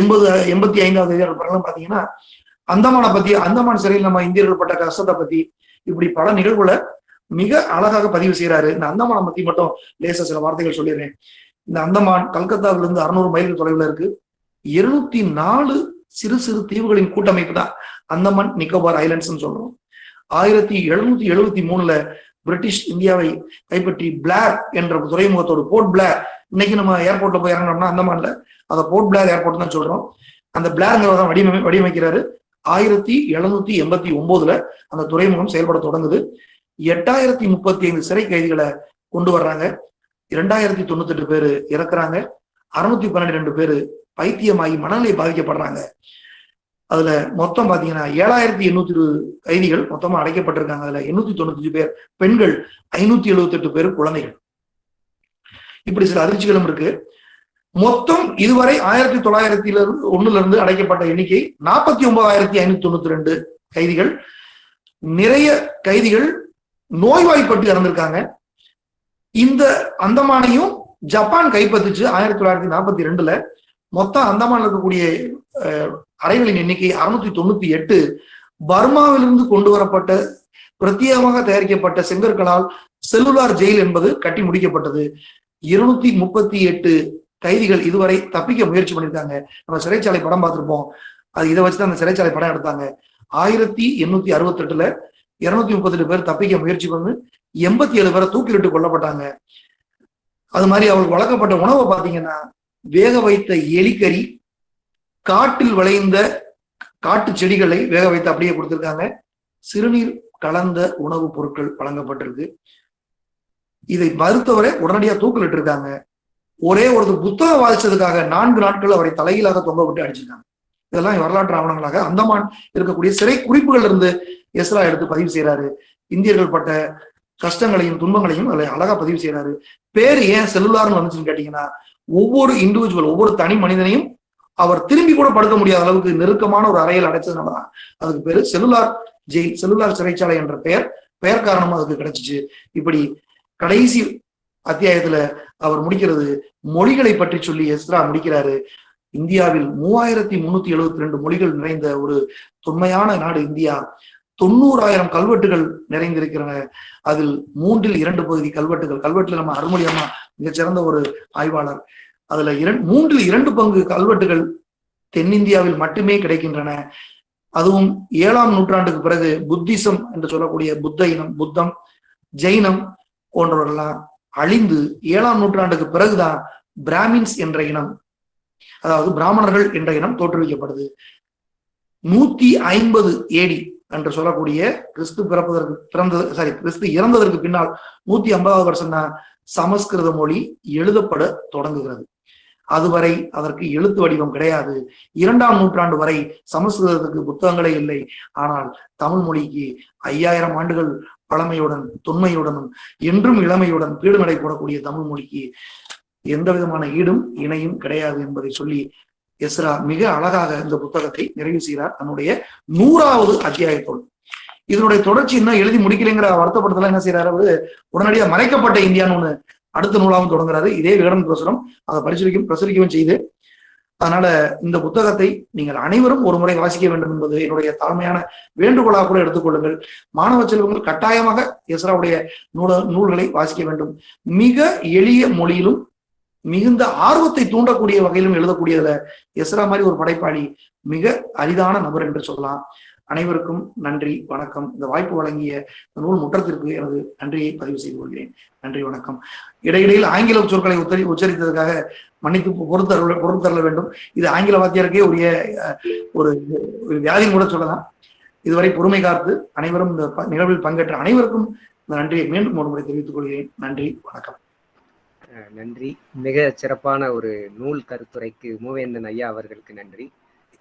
எண்பது எண்பத்தி ஐந்தாவது அதிகாரம் பாத்தீங்கன்னா அந்தமானை பத்தி அந்தமான் சிறையில் நம்ம இந்தியர்கள் பட்ட கஷ்டத்தை பத்தி இப்படி பல நிகழ்வுகளை மிக அழகாக பதிவு செய்யறாரு இந்த அந்தமானை பத்தி மட்டும் லேச சில வார்த்தைகள் சொல்லிடுறேன். இந்த அந்தமான் கல்கத்தாவிலிருந்து அறுநூறு மைல் தொலைவில் இருக்கு. இருநூத்தி நாலு சிறு சிறு தீவுகளின் கூட்டமைப்பு தான் அந்தமான் நிக்கோபார் ஐலண்ட்ஸ் சொல்றோம். ஆயிரத்தி எழுநூத்தி எழுபத்தி மூணுல பிரிட்டிஷ் இந்தியாவை கைப்பற்றி பிளார் என்ற துறைமுகத்தோடு போர்ட் பிளார் இன்னைக்கு நம்ம ஏர்போர்ட்ல போய் இறங்கினோம்னா அந்தமான்ல. அதை போர்ட் பிளார் ஏர்போர்ட் தான் சொல்றோம். அந்த பிளாருங்கிறத தான் வடிவமை வடிவமைக்கிறாரு. ஆயிரத்தி எழுநூத்தி எண்பத்தி ஒன்பதுல அந்த துறைமுகம் செயல்பட தொடங்குது. எட்டாயிரத்தி முப்பத்தி ஐந்து சிறை கைதிகளை கொண்டு வர்றாங்க. இரண்டாயிரத்தி தொண்ணூத்தி எட்டு பேரு இறக்குறாங்க. அறுநூத்தி பன்னிரெண்டு பேரு பைத்தியமாகி மனநிலை பாதிக்கப்படுறாங்க. அதுல மொத்தம் பாத்தீங்கன்னா ஏழாயிரத்தி எண்ணூத்தி இருபது கைதிகள் மொத்தமா அடைக்கப்பட்டிருக்காங்க. அதுல எண்ணூத்தி தொண்ணூத்தி பேர் பெண்கள் ஐநூத்தி எழுபத்தி எட்டு பேர் குழந்தைகள். இப்படி சில அதிர்ச்சிகளும் இருக்கு. மொத்தம் இதுவரை ஆயிரத்தி தொள்ளாயிரத்தில ஒண்ணுல இருந்து அடைக்கப்பட்ட எண்ணிக்கை நாற்பத்தி ஒன்பதாயிரத்தி ஐநூத்தி தொண்ணூத்தி ரெண்டு கைதிகள். நிறைய கைதிகள் நோய்வாய்ப்பட்டு இறந்திருக்காங்க. இந்த அந்தமானையும் ஜப்பான் கைப்பற்றுச்சு ஆயிரத்தி தொள்ளாயிரத்தி நாற்பத்தி ரெண்டுல. மொத்தம் அந்தமான் இருக்கக்கூடிய அறைகளின் எண்ணிக்கை அறுநூத்தி தொண்ணூத்தி எட்டு. பர்மாவிலிருந்து கொண்டு வரப்பட்ட பிரத்யேகமாக தயாரிக்கப்பட்ட செங்கற்களால் செல்லுலார் ஜெயில் என்பது கட்டி முடிக்கப்பட்டது. இருநூத்தி முப்பத்தி எட்டு கைதிகள் இதுவரை தப்பிக்க முயற்சி பண்ணியிருக்காங்க நம்ம சிறைச்சாலை படம் பார்த்திருப்போம். அது இதை வச்சுதான் அந்த சிறைச்சாலை படம் எடுத்தாங்க. ஆயிரத்தி எண்ணூத்தி அறுபத்தி எட்டுல இருநூத்தி முப்பத்தெட்டு பேர் தப்பிக்க முயற்சி பண்ணி எண்பத்தி ஏழு பேரை தூக்கிலிட்டு கொல்லப்பட்டாங்க. அது மாதிரி அவர் வழங்கப்பட்ட உணவை பார்த்தீங்கன்னா வேக வைத்த எலிக்கறி காட்டில் விளைந்த காட்டு செடிகளை வேக வைத்து அப்படியே கொடுத்திருக்காங்க. சிறுநீர் கலந்த உணவுப் பொருட்கள் வழங்கப்பட்டிருக்கு. இதை மறுத்தவரை உடனடியா தூக்கிலிட்டு இருக்காங்க ஒரே ஒரு புத்தகம் வாசிச்சதுக்காக நான்கு நாட்கள் அவரை தலையிலாக தொங்க விட்டு அடிச்சிருக்காங்க. இதெல்லாம் வரலாற்று ஆவணங்களாக அந்தமான் இருக்கக்கூடிய சிறை குறிப்புகள் இருந்து எஸ்ரா எடுத்து பதிவு செய்யறாரு இந்தியர்கள் பட்ட கஷ்டங்களையும் துன்பங்களையும் அதில் அழகா பதிவு செய்யறாரு பேர் ஏன் செல்லுலார்னு வந்துச்சுன்னு கேட்டீங்கன்னா ஒவ்வொரு இண்டிவிஜுவல் ஒவ்வொரு தனி மனிதனையும் அவர் திரும்பி கூட படுக்க முடியாத அளவுக்கு நெருக்கமான ஒரு அறையில் அடைச்சதுனாலதான் அதுக்கு பேரு செல்லுலார் ஜெயில் செல்லுலார் சிறைச்சாலை என்ற பெயர். பெயர் காரணமா அதுக்கு கிடைச்சிச்சு. இப்படி கடைசி அத்தியாயத்துல அவர் முடிக்கிறது மொழிகளை பற்றி சொல்லி எஸ்ரா முடிக்கிறாரு. இந்தியாவில் மூவாயிரத்தி முன்னூத்தி எழுபத்தி ரெண்டு மொழிகள் நிறைந்த ஒரு தொன்மையான நாடு இந்தியா. தொண்ணூறாயிரம் கல்வெட்டுகள் நிறைந்திருக்கிறன. அதில் மூன்றில் இரண்டு பகுதி கல்வெட்டுகள். கல்வெட்டுல நம்ம அருள்மொழி மிகச்சிறந்த ஒரு ஆய்வாளர். அதுல இரண்டு மூன்றில் இரண்டு பங்கு கல்வெட்டுகள் தென்னிந்தியாவில் மட்டுமே கிடைக்கின்றன. அதுவும் ஏழாம் நூற்றாண்டுக்கு பிறகு புத்திசம் என்று சொல்லக்கூடிய புத்த இனம் புத்தம் ஜெயினம் போன்றவர்கள்லாம் அழிந்து ஏழாம் நூற்றாண்டுக்கு பிறகுதான் பிராமின்ஸ் என்ற இனம் அதாவது பிராமணர்கள் என்ற இனம் தோற்றுவிக்கப்படுது. நூத்தி ஐம்பது ஏடி என்று சொல்லக்கூடிய கிறிஸ்து பிறப்பதற்கு பிறந்தது சாரி கிறிஸ்து இறந்ததற்கு பின்னால் நூத்தி ஐம்பதாவது வருஷம் தான் சமஸ்கிருத மொழி எழுதப்பட தொடங்குகிறது. அதுவரை அதற்கு எழுத்து வடிவம் கிடையாது. இரண்டாம் நூற்றாண்டு வரை சமஸ்கிருதத்துக்கு புத்தகங்களே இல்லை. ஆனால் தமிழ் மொழிக்கு ஐயாயிரம் ஆண்டுகள் பழமையுடன் தொன்மையுடனும் என்றும் இளமையுடன் பீடு நடை போடக்கூடிய தமிழ் மொழிக்கு எந்த விதமான ஈடும் இணையும் கிடையாது என்பதை சொல்லி எஸ்ரா மிக அழகாக இந்த புத்தகத்தை நிறைவு செய்கிறார் தன்னுடைய நூறாவது அத்தியாயத்தோடு. இதனுடைய தொடர்ச்சி இன்னும் எழுதி முடிக்கலைங்கிற வருத்தப்படுத்தல என்ன செய்யறாரு அவரு? உடனடியாக மறைக்கப்பட்ட இந்தியான்னு ஒண்ணு அடுத்த நூலாகவும் தொடங்குறாரு. இதே விகடன் பிரசுரம். அதை பரிசீலிக்கும் பிரசுரிக்கவும் செய்து அதனால இந்த புத்தகத்தை நீங்கள் அனைவரும் ஒரு முறை வாசிக்க வேண்டும் என்பது என்னுடைய தாழ்மையான வேண்டுகோளாக கூட எடுத்துக்கொள்ளுங்கள். மாணவ செல்வங்கள் கட்டாயமாக எஸ்ராவுடைய நூல நூல்களை வாசிக்க வேண்டும். மிக எளிய மொழியிலும் மிகுந்த ஆர்வத்தை தூண்டக்கூடிய வகையிலும் எழுதக்கூடியதுல எஸ்ரா மாதிரி ஒரு படைப்பாளி மிக அரிதான நபர் என்று சொல்லலாம். அனைவருக்கும் நன்றி வணக்கம். இந்த வாய்ப்பு வழங்கிய இந்த நூல் முற்றத்திற்கு எனது நன்றியை பதிவு செய்து கொள்கிறேன். நன்றி வணக்கம். இடையிடையில் ஆங்கில சொற்களை உத்தரி உச்சரித்ததற்காக மன்னித்து பொறுத்தருள பொறுத்தருள வேண்டும். இது ஆங்கில வாத்தியாருக்கே உரிய ஒரு ஒரு கூட சொல்லலாம். இதுவரை பொறுமை காத்து அனைவரும் இந்த ப- நிகழ்வில் பங்கேற்ற அனைவருக்கும் இந்த நன்றியை மீண்டும் ஒரு முறை தெரிவித்துக் கொள்கிறேன். நன்றி வணக்கம். அஹ் நன்றி. மிக சிறப்பான ஒரு நூல் கருத்துரைக்கு மூவேந்தன் ஐயா அவர்களுக்கு நன்றி.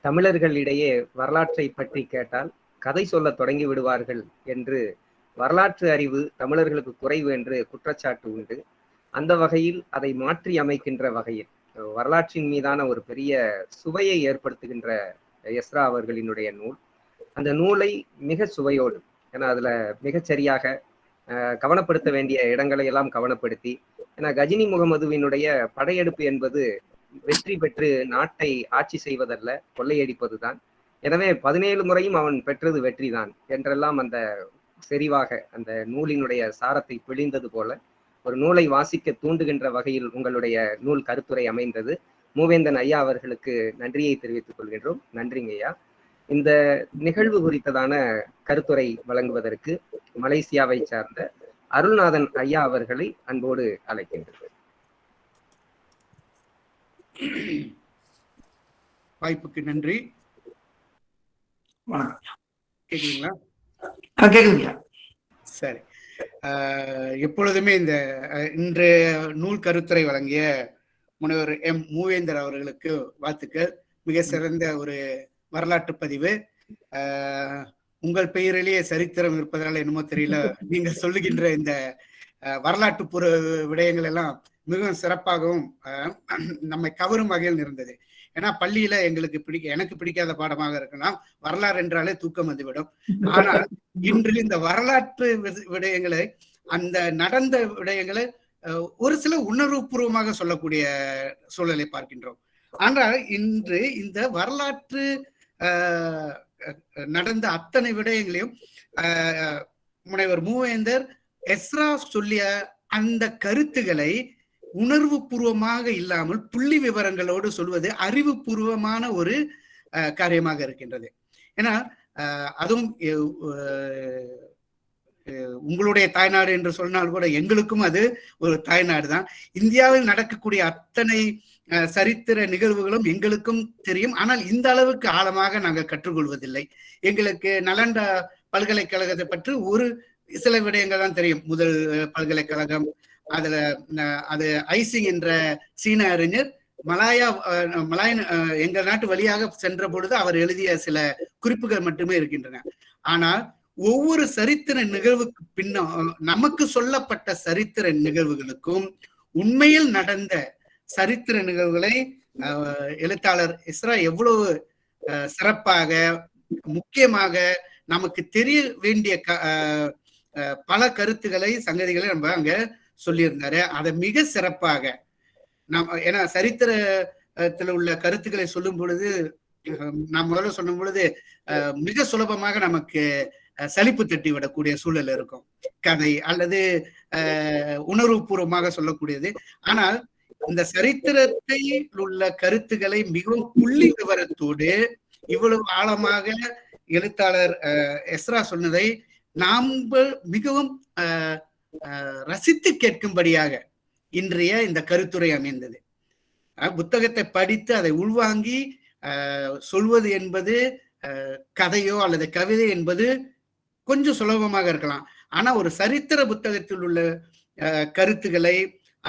தமிழர்களிடையே வரலாற்றை பற்றி கேட்டால் கதை சொல்ல தொடங்கி விடுவார்கள் என்று வரலாற்று அறிவு தமிழர்களுக்கு குறைவு என்று குற்றச்சாட்டு உண்டு. அந்த வகையில் அதை மாற்றி அமைக்கின்ற வகையில் வரலாற்றின் மீதான ஒரு பெரிய சுவையை ஏற்படுத்துகின்ற எஸ்ரா அவர்களினுடைய நூல். அந்த நூலை மிக சுவையோடு ஏன்னா அதுல மிகச்சரியாக கவனப்படுத்த வேண்டிய இடங்களை எல்லாம் கவனப்படுத்தி ஏன்னா கஜினி முகமதுவினுடைய படையெடுப்பு என்பது வெற்றி பெற்று நாட்டை ஆட்சி செய்வதல்ல கொள்ளையடிப்பதுதான். எனவே பதினேழு முறையும் அவன் பெற்றது வெற்றிதான் என்றெல்லாம் அந்த செறிவாக அந்த நூலினுடைய சாரத்தை பிழிந்தது போல ஒரு நூலை வாசிக்க தூண்டுகின்ற வகையில் உங்களுடைய நூல் கருத்துரை அமைந்தது. மூவேந்தன் ஐயா அவர்களுக்கு நன்றியை தெரிவித்துக் கொள்கின்றோம். நன்றிங்க ஐயா. இந்த நிகழ்வு குறித்ததான கருத்துரை வழங்குவதற்கு மலேசியாவை சார்ந்த அருள்நாதன் ஐயா அவர்களை அன்போடு அழைக்கின்றனர் வாய்ப்புக்கு நன்றி. வணக்கம். கேக்குறீங்களா ஆ, கேக்குதுங்க. சரி. எப்பொழுதுமே இந்த இன்று நூல் கருத்துரை வழங்கிய முனைவர் எம். மூவேந்தர் அவர்களுக்கு வாழ்த்துக்கள். மிக சிறந்த ஒரு வரலாற்று பதிவு. ஆஹ், உங்கள் பெயரிலேயே சரித்திரம் இருப்பதால் என்னமோ தெரியல. நீங்க சொல்லுகின்ற இந்த வரலாற்று விடயங்கள் எல்லாம் மிகவும் சிறப்பாகவும் நம்மை கவரும் வகையில் இருந்தது. ஏன்னா பள்ளியில எங்களுக்கு பிடிக்க எனக்கு பிடிக்காத பாடமாக இருக்கலாம். வரலாறு என்றாலே தூக்கம் வந்துவிடும். ஆனால் இன்று இந்த வரலாற்று வி- விடயங்களை அந்த நடந்த விடயங்களை ஒரு சில உணர்வுபூர்வமாக சொல்லக்கூடிய சூழலை பார்க்கின்றோம். ஆனால் இன்று இந்த வரலாற்று நடந்த அத்தனை விடயங்களையும் முனைவர் மூவேந்தர் எஸ்ரா சொல்லிய அந்த கருத்துக்களை உணர்வு பூர்வமாக இல்லாமல் புள்ளி விவரங்களோடு சொல்வது அறிவுபூர்வமான ஒரு அஹ், காரியமாக இருக்கின்றது. ஏன்னா அஹ், அதுவும் உங்களுடைய தாய்நாடு என்று சொன்னால் கூட எங்களுக்கும் அது ஒரு தாய்நாடு தான். இந்தியாவில் நடக்கக்கூடிய அத்தனை அஹ், சரித்திர நிகழ்வுகளும் எங்களுக்கும் தெரியும். ஆனால் இந்த அளவுக்கு ஆழமாக நாங்கள் கற்றுக்கொள்வதில்லை. எங்களுக்கு நலண்டா பல்கலைக்கழகத்தை பற்றி ஒரு சில விடயங்கள் தான் தெரியும். முதல் பல்கலைக்கழகம் அதுல அது ஐசிங் என்ற சீன அறிஞர் மலாயா அஹ், மலாயன் எங்கள் நாட்டு வழியாக சென்ற பொழுது அவர் எழுதிய சில குறிப்புகள் மட்டுமே இருக்கின்றன. ஆனால் ஒவ்வொரு சரித்திர நிகழ்வுக்கு பின்ன நமக்கு சொல்லப்பட்ட சரித்திர நிகழ்வுகளுக்கும் உண்மையில் நடந்த சரித்திர நிகழ்வுகளை எழுத்தாளர் இஸ்ரா எவ்வளவு அஹ், சிறப்பாக முக்கியமாக நமக்கு தெரிய வேண்டிய க- அஹ், அஹ், பல கருத்துக்களை சங்கதிகளை நம்ம அங்க சொல்லியிருந்தாரு. அதை மிக சிறப்பாக நம்ம ஏன்னா சரித்திரத்தில் உள்ள கருத்துக்களை சொல்லும் பொழுது நான் முதல்ல சொல்லும் பொழுது அஹ், மிக சுலபமாக நமக்கு சலிப்பு தட்டி விடக்கூடிய சூழல் இருக்கும். கதை அல்லது அஹ், உணர்வுபூர்வமாக சொல்லக்கூடியது. ஆனால் இந்த சரித்திரத்தை உள்ள கருத்துக்களை மிகவும் புள்ளி விவரத்தோடு இவ்வளவு ஆழமாக எழுத்தாளர் அஹ், எஸ்ரா சொன்னதை நாம் மிகவும் ரசித்து கேட்கும்படியாக இன்றைய இந்த கருத்துரை அமைந்தது. புத்தகத்தை படித்து அதை உள்வாங்கி சொல்வது என்பது கதையோ அல்லது கவிதை என்பது கொஞ்சம் சுலபமாக இருக்கலாம். ஆனா ஒரு சரித்திர புத்தகத்தில் உள்ள கருத்துக்களை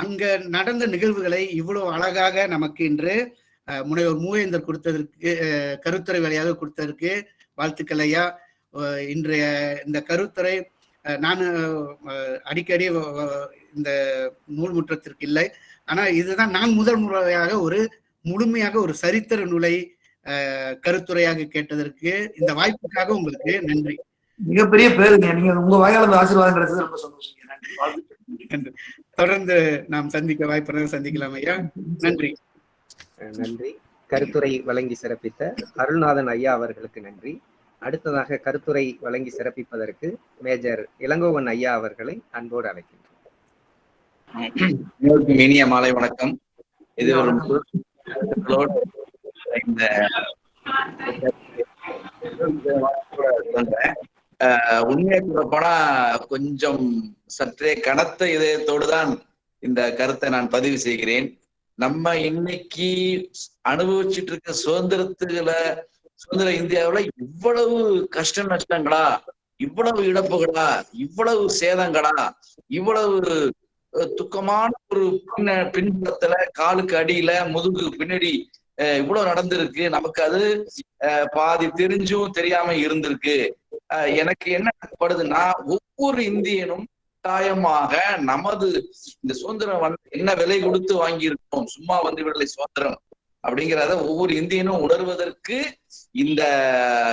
அங்க நடந்த நிகழ்வுகளை இவ்வளவு அழகாக நமக்கு இன்று முனைவர் மூவேந்தர் கொடுத்ததற்கு கருத்துறை கருத்துரை வழியாக கொடுத்ததற்கு வாழ்த்துக்கள் ஐயா. இன்றைய இந்த கருத்துரை நான் அடிக்கடி இந்த நூல் முற்றத்திற்கு இல்லை ஆனா இதுதான் நான் முதல் முறையாக ஒரு முழுமையாக ஒரு சரித்திர நூலை கருத்துரையாக கேட்டதற்கு இந்த வாய்ப்புக்காக உங்களுக்கு நன்றி. மிகப்பெரிய பேருங்க. நீங்க உங்க வாயால அந்த ஆசீர்வாதம் கிடைச்சது ரொம்ப சந்தோஷம். தொடர்ந்து நாம் சந்திக்க வாய்ப்பு சந்திக்கலாம் ஐயா. நன்றி. நன்றி. கருத்துரை வழங்கி சிறப்பித்த அருள்நாதன் ஐயா அவர்களுக்கு நன்றி. அடுத்ததாக கருத்துரை வழங்கி சிறப்பிப்பதற்கு மேஜர் இளங்கோவன் ஐயா அவர்களை அன்போடு அழைக்கின்றோம். அனைவருக்கும் இனிய மாலை வணக்கம். இது ஒரு இந்த உண்மையை சொல்லப்போனா கொஞ்சம் சற்றே கனத்த இதயத்தோடு தான் இந்த கருத்தை நான் பதிவு செய்கிறேன். நம்ம இன்னைக்கு அனுபவிச்சுட்டு இருக்க சுதந்திரத்துல சுதந்திர இந்தியாவுல இவ்வளவு கஷ்ட நஷ்டங்களா? இவ்வளவு இழப்புகளா? இவ்வளவு சேதங்களா? இவ்வளவு துக்கமான ஒரு பின்ன பின்புறத்துல காலுக்கு அடியில முதுகு பின்னாடி அஹ், இவ்வளவு நடந்திருக்கு. நமக்கு அது அஹ், பாதி தெரிஞ்சும் தெரியாம இருந்திருக்கு. எனக்கு என்ன படுதுன்னா ஒவ்வொரு இந்தியனும் கட்டாயமாக நமது இந்த சுதந்திரம் வந்து என்ன விலை கொடுத்து வாங்கியிருக்கோம்? சும்மா வந்து விடலை சுதந்திரம். அப்படிங்கிறத ஒவ்வொரு இந்தியனும் உணர்வதற்கு இந்த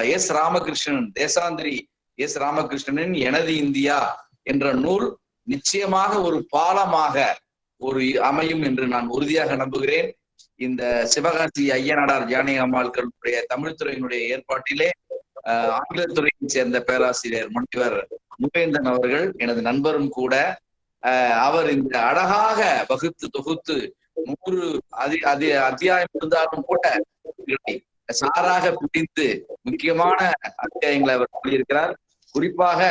எஸ் ராமகிருஷ்ணன் தேசாந்திரி எஸ் ராமகிருஷ்ணனின் எனது இந்தியா என்ற நூல் நிச்சயமாக ஒரு பாலமாக ஒரு அமையும் என்று நான் உறுதியாக நம்புகிறேன். இந்த சிவகாசி ஐயனாடார் ஜானகி அம்மாள்களுடைய தமிழ்துறையினுடைய ஏற்பாட்டிலே ஆஹ் ஆங்கிலத்துறையை சேர்ந்த பேராசிரியர் முனைவர் முகேந்தன் அவர்கள் எனது நண்பரும் கூட ஆஹ் அவர் இந்த அழகாக வகுத்து தொகுத்து நூறு அதி அதி அத்தியாயம் இருந்தாலும் கூட சாராக பிடித்து முக்கியமான அத்தியாயங்களை அவர் சொல்லியிருக்கிறார். குறிப்பாக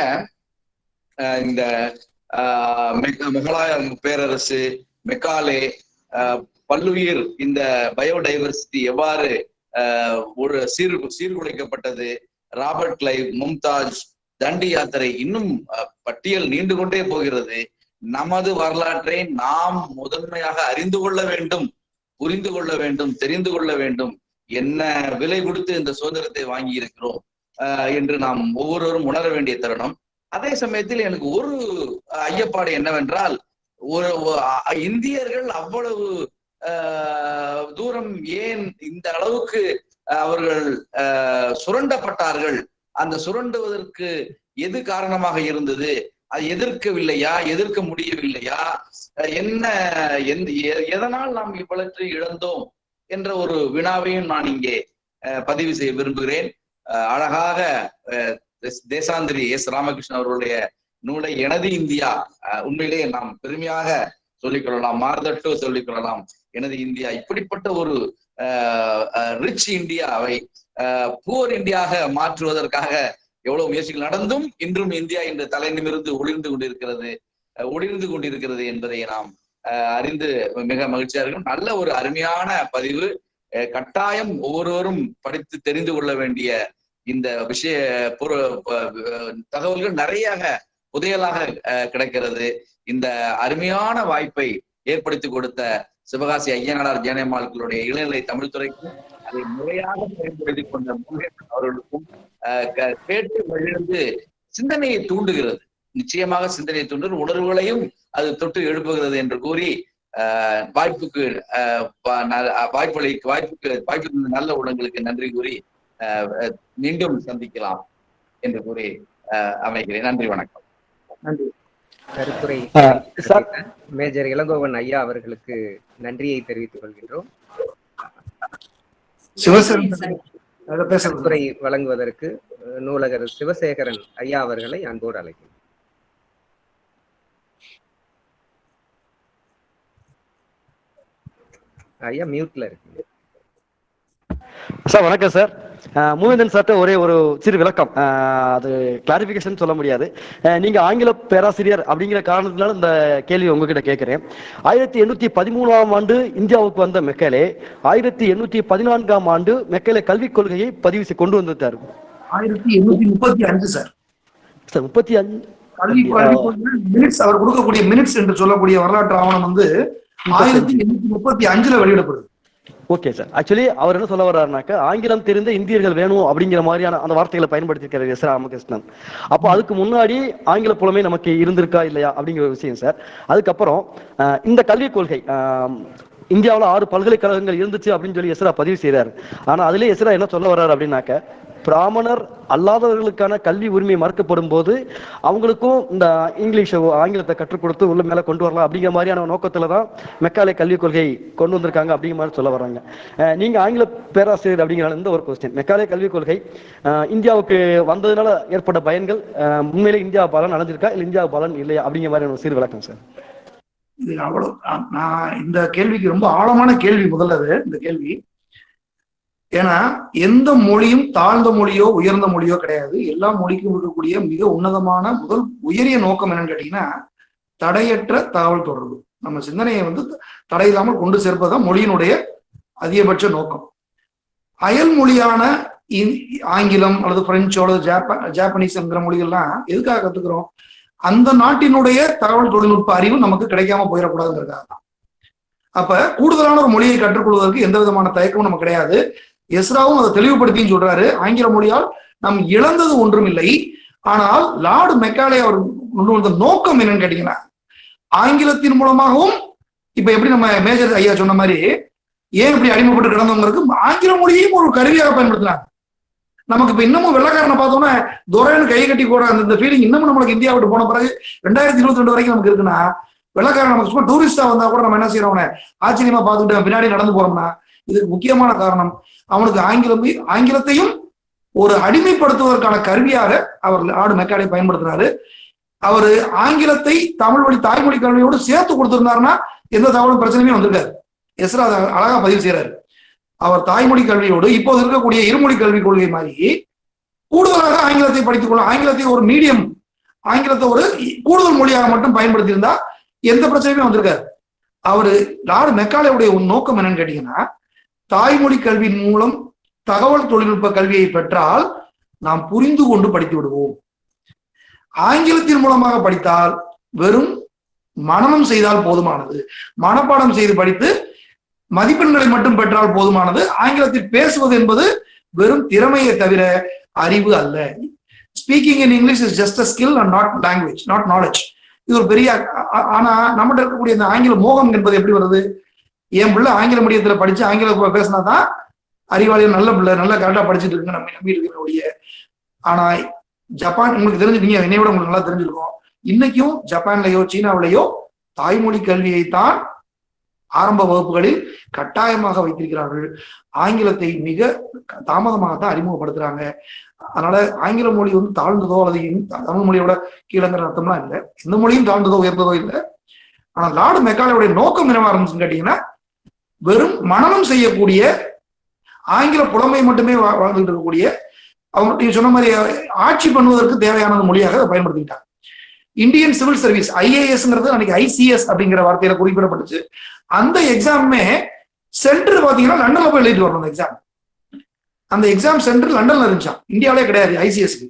ஆஹ் இந்த ஆஹ் மெக- முகலாய பேரரசு மெக்காலே ஆஹ் பல்லுயிர் இந்த பயோடைவர்சிட்டி எவ்வாறு ஆஹ் ஒரு சீர் சீர்குலைக்கப்பட்டது ராபர்ட் கிளைவ் மும்தாஜ் தண்டி யாத்திரை இன்னும் பட்டியல் நீண்டு கொண்டே போகிறது. நமது வரலாற்றை நாம் முதன்மையாக அறிந்து கொள்ள வேண்டும் புரிந்து கொள்ள வேண்டும் தெரிந்து கொள்ள வேண்டும். என்ன விலை கொடுத்து இந்த சுதந்திரத்தை வாங்கி இருக்கிறோம் என்று நாம் ஒவ்வொருவரும் உணர வேண்டிய தருணம். அதே சமயத்தில் எனக்கு ஒரு ஐயப்பாடு என்னவென்றால் ஒரு இந்தியர்கள் அவ்வளவு ஆஹ், தூரம் ஏன் இந்த அளவுக்கு அவர்கள் ஆஹ், சுரண்டப்பட்டார்கள்? அந்த சுரண்டுவதற்கு எது காரணமாக இருந்தது? அது எதிர்க்கவில்லையா எதிர்க்க முடியவில்லையா? என்ன எந்த எ- எதனால் நாம் இவ்வளற்றை இழந்தோம் என்ற ஒரு வினாவையும் நான் இங்கே அஹ், பதிவு செய்ய விரும்புகிறேன். அழகாக தேசாந்திரி எஸ். ராமகிருஷ்ணன் அவர்களுடைய நூலை எனது இந்தியா அஹ், உண்மையிலேயே நாம் பெருமையாக சொல்லிக்கொள்ளலாம் மார்தட்டோ சொல்லிக் கொள்ளலாம். எனது இந்தியா இப்படிப்பட்ட ஒரு ரிச் இந்தியாவை புவர் இந்தியாக மாற்றுவதற்காக எவ்வளவு முயற்சிகள் நடந்தும் இன்றும் இந்தியா இன்று தலை நிமிர்ந்து ஒளிர்ந்து கொண்டிருக்கிறது ஒளிர்ந்து கொண்டிருக்கிறது என்பதை நாம் அறிந்து மிக மகிழ்ச்சியா இருக்கும். நல்ல ஒரு அருமையான பதிவு. கட்டாயம் ஒவ்வொருவரும் படித்து தெரிந்து கொள்ள வேண்டிய இந்த விஷய தகவல்கள் நிறைய புதையலாக அஹ், கிடைக்கிறது. இந்த அருமையான வாய்ப்பை ஏற்படுத்தி கொடுத்த சிவகாசி ஐயனார் ஜெயனம்மாள்களுடைய இளநிலை தமிழ்துறைக்கும் அதை முறையாக பயன்படுத்திக் கொண்ட முருகன் அவர்களுக்கும் கேட்டு மகிழ்ந்து சிந்தனையை தூண்டுகிறது. நிச்சயமாக சிந்தனையை தூண்டு உணர்வுகளையும் அது தொட்டு எழுப்புகிறது என்று கூறி அஹ், வாய்ப்புக்கு அஹ், வா- ந- வாய்ப்பளி வாய்ப்புக்கு வாய்ப்பு நல்ல உள்ளங்களுக்கு நன்றி கூறி மீண்டும் சந்திக்கலாம் என்று கூறி அஹ், அமைகிறேன். நன்றி வணக்கம். நன்றி. கருத்துரை மேஜர் இளங்கோவன் ஐயா அவர்களுக்கு நன்றியை தெரிவித்துக் கொள்கின்றோம். சிவசேகரன் கருத்துரை வழங்குவதற்கு நூலகர் சிவசேகரன் ஐயா அவர்களை அன்போடு அழைக்கிறேன். ஐயா மியூட்ல இருக்கீங்க. சார் வணக்கம் சார். மூவேந்தன் சார்ட்ட ஒரே ஒரு சிறு விளக்கம். அது கிளாரிபிகேஷன் சொல்ல முடியாது. நீங்க ஆங்கில பேராசிரியர் அப்படிங்கிற காரணத்தினால இந்த கேள்வி உங்ககிட்ட கேட்கிறேன். ஆயிரத்தி எண்ணூத்தி பதிமூணாம் ஆண்டு இந்தியாவுக்கு வந்த மெக்கலே ஆயிரத்தி எண்ணூத்தி பதினான்காம் ஆண்டு மெக்கலே கல்விக் கொள்கையை பதிவு கொண்டு வந்துட்டார். ஆயிரத்தி எண்ணூத்தி முப்பத்தி அஞ்சு சார். சார் முப்பத்தி அஞ்சு மினிட்ஸ் அவர் கொடுக்கக்கூடிய மினிட்ஸ் என்று சொல்லக்கூடிய வரலாற்று ஆவணம் வந்து ஆயிரத்தி எண்ணூத்தி முப்பத்தி அஞ்சுல வெளியிடப்படுது. ஓகே சார் ஆக்சுவலி அவர் என்ன சொல்ல வர்றாருனாக்க ஆங்கிலம் தெரிந்த இந்தியர்கள் வேணும் அப்படிங்கிற மாதிரியான அந்த வார்த்தைகளை பயன்படுத்தியிருக்காரு எஸ் ராமகிருஷ்ணன். அப்போ அதுக்கு முன்னாடி ஆங்கில புலமே நமக்கு இருந்திருக்கா இல்லையா அப்படிங்கிற ஒரு விஷயம் சார் அதுக்கப்புறம் இந்த கல்விக் கொள்கை இந்தியாவில் ஆறு பல்கலைக்கழகங்கள் இருந்துச்சு அப்படின்னு சொல்லி எஸ்ரா பதிவு செய்கிறார் ஆனால் அதுலேயே எஸ்ரா என்ன சொல்ல வர்றாரு அப்படின்னாக்க பிராமணர் அல்லாதவர்களுக்கான கல்வி உரிமை மறுக்கப்படும் போது அவங்களுக்கும் இந்த இங்கிலீஷ் ஆங்கிலத்தை கற்றுக் கொடுத்து உள்ள மேல கொண்டு வரலாம் அப்படிங்கிற மாதிரியான நோக்கத்துல தான் மெக்காலே கல்விக் கொள்கை கொண்டு வந்திருக்காங்க அப்படிங்கிற மாதிரி சொல்ல வர்றாங்க. நீங்க ஆங்கில பேராசிரியர் அப்படிங்கிற இந்த ஒரு கொஸ்டின் மெக்காலே கல்விக் கொள்கை இந்தியாவுக்கு வந்ததுனால ஏற்பட்ட பயன்கள் உண்மையிலே இந்தியா பலன் அடைஞ்சிருக்கா? இல்லை இந்தியா பலன் இல்லையா? அப்படிங்கிற மாதிரி சீர் விளக்கம் சார் இது அவ்வளவு நான் நான் இந்த கேள்விக்கு ரொம்ப ஆழமான கேள்வி முதல்ல அது இந்த கேள்வி. ஏன்னா எந்த மொழியும் தாழ்ந்த மொழியோ உயர்ந்த மொழியோ கிடையாது. எல்லா மொழிக்கும் இருக்கக்கூடிய மிக உன்னதமான முதல் உயரிய நோக்கம் என்னன்னு கேட்டீங்கன்னா தடையற்ற தகவல் தொடர்பு. நம்ம சிந்தனையை வந்து தடையில்லாமல் கொண்டு சேர்ப்பதுதான் மொழியினுடைய அதிகபட்ச நோக்கம். அயல் மொழியான இந்- ஆங்கிலம் அல்லது பிரெஞ்சோ அல்லது ஜாப்பா ஜாப்பனீஸ்ங்கிற மொழிகள்லாம் எதுக்காக கத்துக்கிறோம்? அந்த நாட்டினுடைய தகவல் தொழில்நுட்ப அறிவு நமக்கு கிடைக்காம போயிடக்கூடாதுங்கிறதுக்காக தான் அப்ப கூடுதலான ஒரு மொழியை கற்றுக்கொள்வதற்கு எந்த விதமான தயக்கமும் நமக்கு கிடையாது. எஸ்ராவும் அதை தெளிவுபடுத்தின்னு சொல்றாரு. ஆங்கில மொழியால் நாம் இழந்தது ஒன்றும் இல்லை ஆனால் லார்டு மெக்காலே அவர் கொண்டு வந்த நோக்கம் என்னன்னு கேட்டீங்கன்னா ஆங்கிலத்தின் மூலமாகவும் இப்ப எப்படி நம்ம மேஜர் ஐயா சொன்ன மாதிரி ஏன் இப்படி அடிமைப்பட்டு கிடந்தவங்களுக்கு ஆங்கில மொழியையும் ஒரு கருவியாக பயன்படுத்தினாங்க நமக்கு இப்ப இன்னமும் வெள்ளக்காரனை பார்த்தோம்னா துரைன்னு கை கட்டி கூட அந்த இந்த ஃபீலிங் இன்னமும் நம்மளுக்கு இந்தியா விட்டு போன பிறகு ரெண்டாயிரத்தி இருபத்தி ரெண்டு வரைக்கும் நமக்கு இருக்குன்னா வெள்ளக்காரன் நமக்கு சும்மா டூரிஸ்டா வந்தா கூட நம்ம என்ன செய்யறோம் ஆச்சரியமா பார்த்துட்டு பின்னாடி நடந்து போறோம்னா இதுக்கு முக்கியமான காரணம் அவனுக்கு ஆங்கிலம் ஆங்கிலத்தையும் ஒரு அடிமைப்படுத்துவதற்கான கருவியாக அவர் ஆடு மெக்காடை பயன்படுத்துறாரு. அவர் ஆங்கிலத்தை தமிழ் வழி தாய்மொழி கல்வியோடு சேர்த்து கொடுத்திருந்தாருன்னா எந்த தகவலும் பிரச்சனையுமே வந்திருக்காரு எஸ்ரா அழகா பதிவு செய்யறாரு அவர் தாய்மொழி கல்வியோடு இப்போது இருக்கக்கூடிய இருமொழி கல்விக் கொள்கை மாதிரி கூடுதலாக ஆங்கிலத்தை படித்துக் கொள்ள ஆங்கிலத்தை ஒரு மீடியம் ஆங்கிலத்தை ஒரு கூடுதல் மொழியாக மட்டும் பயன்படுத்தி இருந்தா எந்த பிரச்சனையுமே வந்திருக்காரு அவரு லார்டு மெக்காலேவுடைய நோக்கம் என்னன்னு கேட்டீங்கன்னா தாய்மொழி கல்வியின் மூலம் தகவல் தொழில்நுட்ப கல்வியை பெற்றால் நாம் புரிந்து கொண்டு படித்து விடுவோம். ஆங்கிலத்தின் மூலமாக படித்தால் வெறும் மனனம் செய்தால் போதுமானது. மனப்பாடம் செய்து படித்து மதிப்பெண்களை மட்டும் பெற்றால் போதுமானது. ஆங்கிலத்தில் பேசுவது என்பது வெறும் திறமையை தவிர அறிவு அல்ல. Speaking in English is just a skill and not language not knowledge இது ஒரு பெரிய ஆனா நம்மகிட்ட இருக்கக்கூடிய இந்த ஆங்கில மோகம் என்பது எப்படி வருது? என் பிள்ளை ஆங்கில மீடியத்துல படிச்சு ஆங்கில பேசினா தான் அறிவாளிகள் நல்ல பிள்ளை நல்லா கரெக்டா படிச்சுட்டு இருக்குங்க நம்ம நம்பி இருக்கிற ஆனா ஜப்பான் உங்களுக்கு தெரிஞ்சு நீங்க என்னை விட உங்களுக்கு நல்லா தெரிஞ்சிருக்கும். இன்னைக்கும் ஜப்பான்லயோ சீனாவிலேயோ தாய்மொழி கல்வியை தான் ஆரம்ப வகுப்புகளில் கட்டாயமாக வைத்திருக்கிறார்கள். ஆங்கிலத்தை மிக தாமதமாக தான் அறிமுகப்படுத்துறாங்க. அதனால ஆங்கில மொழி வந்து தாழ்ந்ததோ அல்லது தமிழ் மொழியோட கீழங்கிற அர்த்தம்லாம் இல்லை. எந்த மொழியும் தாழ்ந்ததோ உயர்ந்ததோ இல்லை. ஆனா லார்டு மெக்காலையுடைய நோக்கம் என்னவா இருந்துச்சுன்னு கேட்டீங்கன்னா வெறும் மனநம் செய்யக்கூடிய ஆங்கில புலமை மட்டுமே வாழ்ந்துட்டு இருக்கக்கூடிய அவங்க நீங்க சொன்ன மாதிரி ஆட்சி பண்ணுவதற்கு தேவையான மொழியாக அதை பயன்படுத்திக்கிட்டாங்க. இந்தியன் சிவில் சர்வீஸ் ஐஏஎஸ்ங்கிறது அன்னைக்கு ஐசிஎஸ் அப்படிங்கிற வார்த்தையில குறிப்பிடப்பட்டுச்சு. அந்த எக்ஸாமுமே சென்டர் பாத்தீங்கன்னா லண்டன்ல போய் எழுதிட்டு வரணும் அந்த எக்ஸாம் அந்த எக்ஸாம் சென்டர் லண்டன்ல இருந்துச்சான் இந்தியாவிலே கிடையாது ஐசிஎஸ்க்கு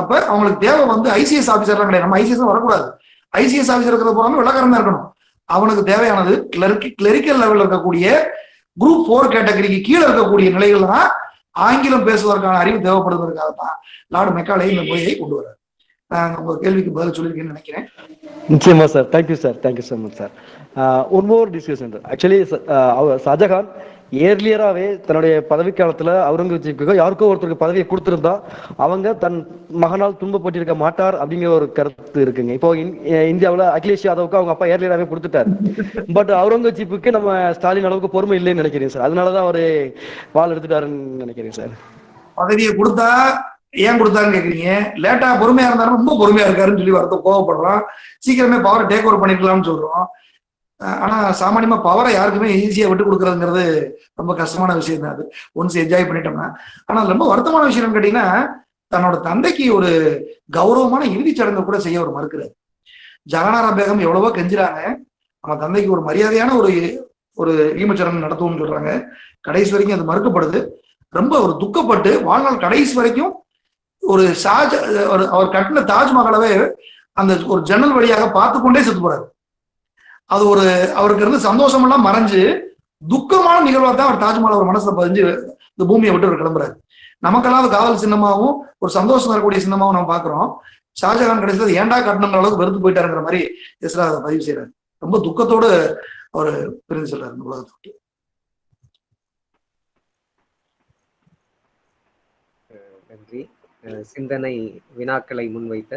அப்ப அவங்களுக்கு தேவை வந்து ஐசிஎஸ் ஆஃபீஸர்லாம் கிடையாது. நம்ம ஐசிஎஸ் வரக்கூடாது. ஐசிஎஸ் ஆஃபீஸர் இருக்கிற போறாங்க விளக்காரம் தான் இருக்கணும். அவனுக்கு தேவையானது கிளர்க் கிளரிக்கல் லெவலில் இருக்கக்கூடிய குரூப் ஃபோர் கேட்டகரிக்கு கீழே இருக்கக்கூடிய நிலைகள்ல தான் ஆங்கிலம் பேசுவதற்கான அறிவு தேவைப்படுவதற்காக தான் லார்டு மெக்காலே இந்த மொழியை கொண்டு வர்றாரு. நான் உங்க கேள்விக்கு பதில் சொல்லியிருக்கேன்னு நினைக்கிறேன். நிச்சயமா sir. Thank you sir thank you so much sir one more discussion actually Shahjahan ஏர்லியராகவே தன்னுடைய பதவி காலத்துல அவுரங்கசீப்புக்கு யாருக்கோ ஒருத்தருக்கு பதவியை கொடுத்துருந்தா அவங்க தன் மகனால் துன்பப்பட்டிருக்க மாட்டார் அப்படிங்கிற ஒரு கருத்து இருக்குங்க. இப்போ இந்தியாவில் அகிலேஷ் யாதவுக்கு அவங்க அப்பா ஏர்லியராகவே கொடுத்துட்டார். பட் அவுரங்கசீப்புக்கு நம்ம ஸ்டாலின் அளவுக்கு பொறுமை இல்லைன்னு நினைக்கிறேன் சார். அதனாலதான் அவரு வால் எடுத்துட்டாருன்னு நினைக்கிறேன் சார். பதவியை கொடுத்தா ஏன் கொடுத்தாருன்னு கேக்குறீங்க? லேட்டா பொறுமையா இருந்தாலும் ரொம்ப பொறுமையா இருக்காருன்னு சொல்லி வருத்த கோவப்படுறோம். சீக்கிரமே பவர் டேக் ஓவர் பண்ணிக்கலாம்னு சொல்றோம். ஆனா சாமானியமா பவரை யாருக்குமே ஈஸியா விட்டு கொடுக்கறதுங்கிறது ரொம்ப கஷ்டமான விஷயம் தான் அது. ஒன்ஸ் என்ஜாய் பண்ணிட்டோம்னா. ஆனா ரொம்ப வருத்தமான விஷயம் கேட்டீங்கன்னா தன்னோட தந்தைக்கு ஒரு கௌரவமான இறுதிச் சடங்கு கூட செய்ய ஒரு மறுக்கிறார். ஜகனாரா பேகம் எவ்வளவோ கெஞ்சுறாங்க. நம்ம தந்தைக்கு ஒரு மரியாதையான ஒரு ஒரு ஈமச்சடங்கு நடத்துவோம்னு சொல்றாங்க. கடைசி வரைக்கும் அது மறுக்கப்படுது. ரொம்ப ஒரு துக்கப்பட்டு வாழ்நாள் கடைசி வரைக்கும் ஒரு ஷாஜ ஒரு அவர் கட்டின தாஜ்மஹாலவே அந்த ஒரு ஜன்னல் வழியாக பார்த்து கொண்டே செத்து போறாரு. அது ஒரு அவருக்கு இருந்து சந்தோஷம் எல்லாம் மறைஞ்சு துக்கமான நிகழ்வா தான் அவர் தாஜ்மஹால் அவர் மனசுல பதிஞ்சு இந்த பூமியை விட்டு அவர் கிளம்புறாரு. நமக்கெல்லாம் அது காதல் சின்னமாவும் ஒரு சந்தோஷம் தரக்கூடிய சின்னமாவும் நம்ம பாக்குறோம். ஷாஜகான் கடைசியில் ஏண்டா ஏன்டா கட்டணுங்கிற அளவுக்கு வெறுத்து போயிட்டாருங்கிற மாதிரி இஸ்ரா அதை பதிவு செய்யறாரு ரொம்ப துக்கத்தோடு அவர் பிரிந்து செல்றாரு இந்த உலகத்தை விட்டு. நன்றி. அஹ் சிந்தனை வினாக்களை முன்வைத்த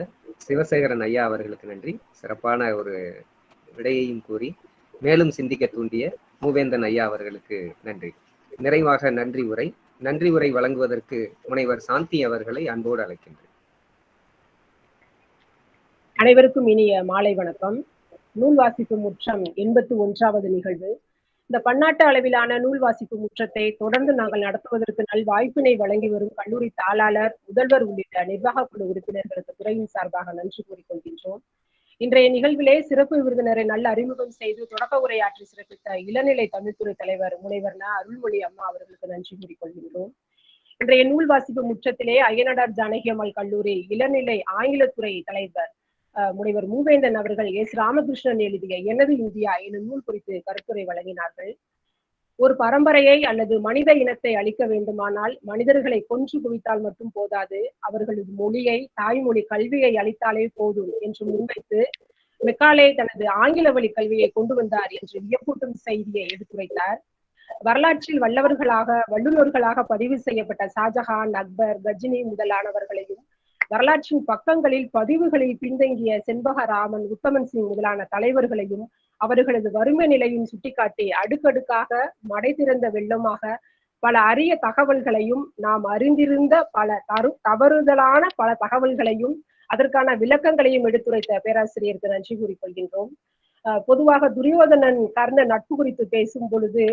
சிவசேகரன் ஐயா அவர்களுக்கு நன்றி. சிறப்பான ஒரு விடையையும் கூறி மேலும் சிந்திக்க தூண்டிய மூவேந்தன் ஐயா அவர்களுக்கு நன்றி. நிறைவாக நன்றி உரை நன்றி உரை வழங்குவதற்கு முனைவர் சாந்தி அவர்களை அன்போடு அழைக்கின்றேன். அனைவருக்கும் இனிய மாலை வணக்கம். நூல் வாசிப்பு முற்றம் எண்பத்தி ஒன்றாவது நிகழ்வு. இந்த பன்னாட்டு அளவிலான நூல் வாசிப்பு முற்றத்தை தொடர்ந்து நாங்கள் நடத்துவதற்கு நல் வாய்ப்பினை வழங்கி வரும் கல்லூரி தாளாளர் முதல்வர் உள்ளிட்ட நிர்வாக குழு உறுப்பினர்களுக்கு துறையின் சார்பாக நன்றி கூறிக்கொள்கின்றோம் இன்றைய நிகழ்விலே சிறப்பு விருந்தினரை நல்ல அறிமுகம் செய்து தொடக்க உரையாற்றி சிறப்பித்த இளநிலை தமிழ்துறை தலைவர் முனைவர் ந. அருள்மொழி அம்மா அவர்களுக்கு நன்றி கூறிக்கொள்கின்றோம். இன்றைய நூல் வாசிப்பு முற்றத்திலே அய்யனடார் ஜானகி அம்மாள் கல்லூரி இளநிலை ஆங்கிலத்துறை தலைவர் முனைவர் மூவேந்தன் அவர்கள் எஸ் ராமகிருஷ்ணன் எழுதிய எனது இந்தியா எனும் நூல் குறித்து கருத்துரை வழங்கினார்கள். ஒரு பரம்பரையை அல்லது மனித இனத்தை அழிக்க வேண்டுமானால் மனிதர்களை கொன்று குவித்தால் மட்டும் போதாது அவர்களது மொழியை தாய்மொழி கல்வியை அளித்தாலே போதும் என்று முன்வைத்து மெக்காலே தனது ஆங்கில வழி கல்வியை கொண்டு வந்தார் என்று வியப்பூட்டும் செய்தியை எடுத்துரைத்தார். வரலாற்றில் வல்லவர்களாக வல்லுநர்களாக பதிவு செய்யப்பட்ட ஷாஜஹான் அக்பர் கஜினி முதலானவர்களையும் வரலாற்றின் பக்கங்களில் பதிவுகளில் பின்தங்கிய செண்பகராமன் உத்தமன் சிங் முதலான தலைவர்களையும் அவர்களது வறுமை நிலையும் சுட்டிக்காட்டி அடுக்கடுக்காக மடை திறந்த வெள்ளமாக பல அரிய தகவல்களையும் நாம் அறிந்திருந்த பல தரு தவறுதலான பல தகவல்களையும் அதற்கான விளக்கங்களையும் எடுத்துரைத்த பேராசிரியருக்கு நன்றி கூறிக்கொள்கின்றோம். அஹ் பொதுவாக துரியோதனன் கர்ண நட்பு குறித்து பேசும் பொழுது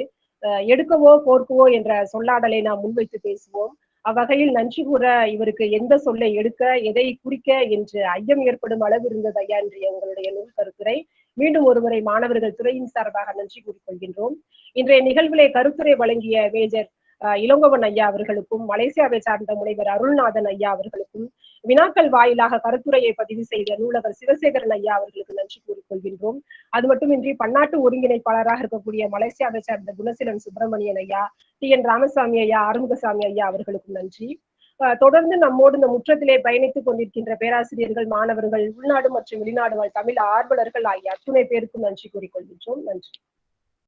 எடுக்கவோ போர்க்கவோ என்ற சொல்லாடலை நாம் முன்வைத்து பேசுவோம். அவ்வகையில் நன்றி கூற இவருக்கு எந்த சொல்லை எடுக்க எதை குறிக்க என்று ஐயம் ஏற்படும் அளவு இருந்தது ஐயா இன்றைய உங்களுடைய நூல் கருத்துரை. மீண்டும் ஒருமுறை மாணவர்கள் துறையின் சார்பாக நன்றி கூறிக்கொள்கின்றோம். இன்றைய நிகழ்விலே கருத்துரை வழங்கிய மேஜர் இளங்கோவன் ஐயா அவர்களுக்கும் மலேசியாவை சார்ந்த முனைவர் அருள்நாதன் ஐயா அவர்களுக்கும் வினாக்கள் வாயிலாக கருத்துரையை பதிவு செய்த நூலகர் சிவசேகரன் ஐயா அவர்களுக்கு நன்றி கூறிக்கொள்கின்றோம். அது மட்டுமின்றி பன்னாட்டு ஒருங்கிணைப்பாளராக இருக்கக்கூடிய மலேசியாவை சார்ந்த குணசீலன் சுப்பிரமணியன் ஐயா டி என் ராமசாமி ஐயா ஆறுமுகசாமி ஐயா அவர்களுக்கும் நன்றி. அஹ் தொடர்ந்து நம்மோடு இந்த முற்றத்திலே பயணித்துக் கொண்டிருக்கின்ற பேராசிரியர்கள் மாணவர்கள் உள்நாடு மற்றும் வெளிநாடு தமிழ் ஆர்வலர்கள் ஆகிய அத்துணை பேருக்கும் நன்றி கூறிக்கொள்கின்றோம். நன்றி.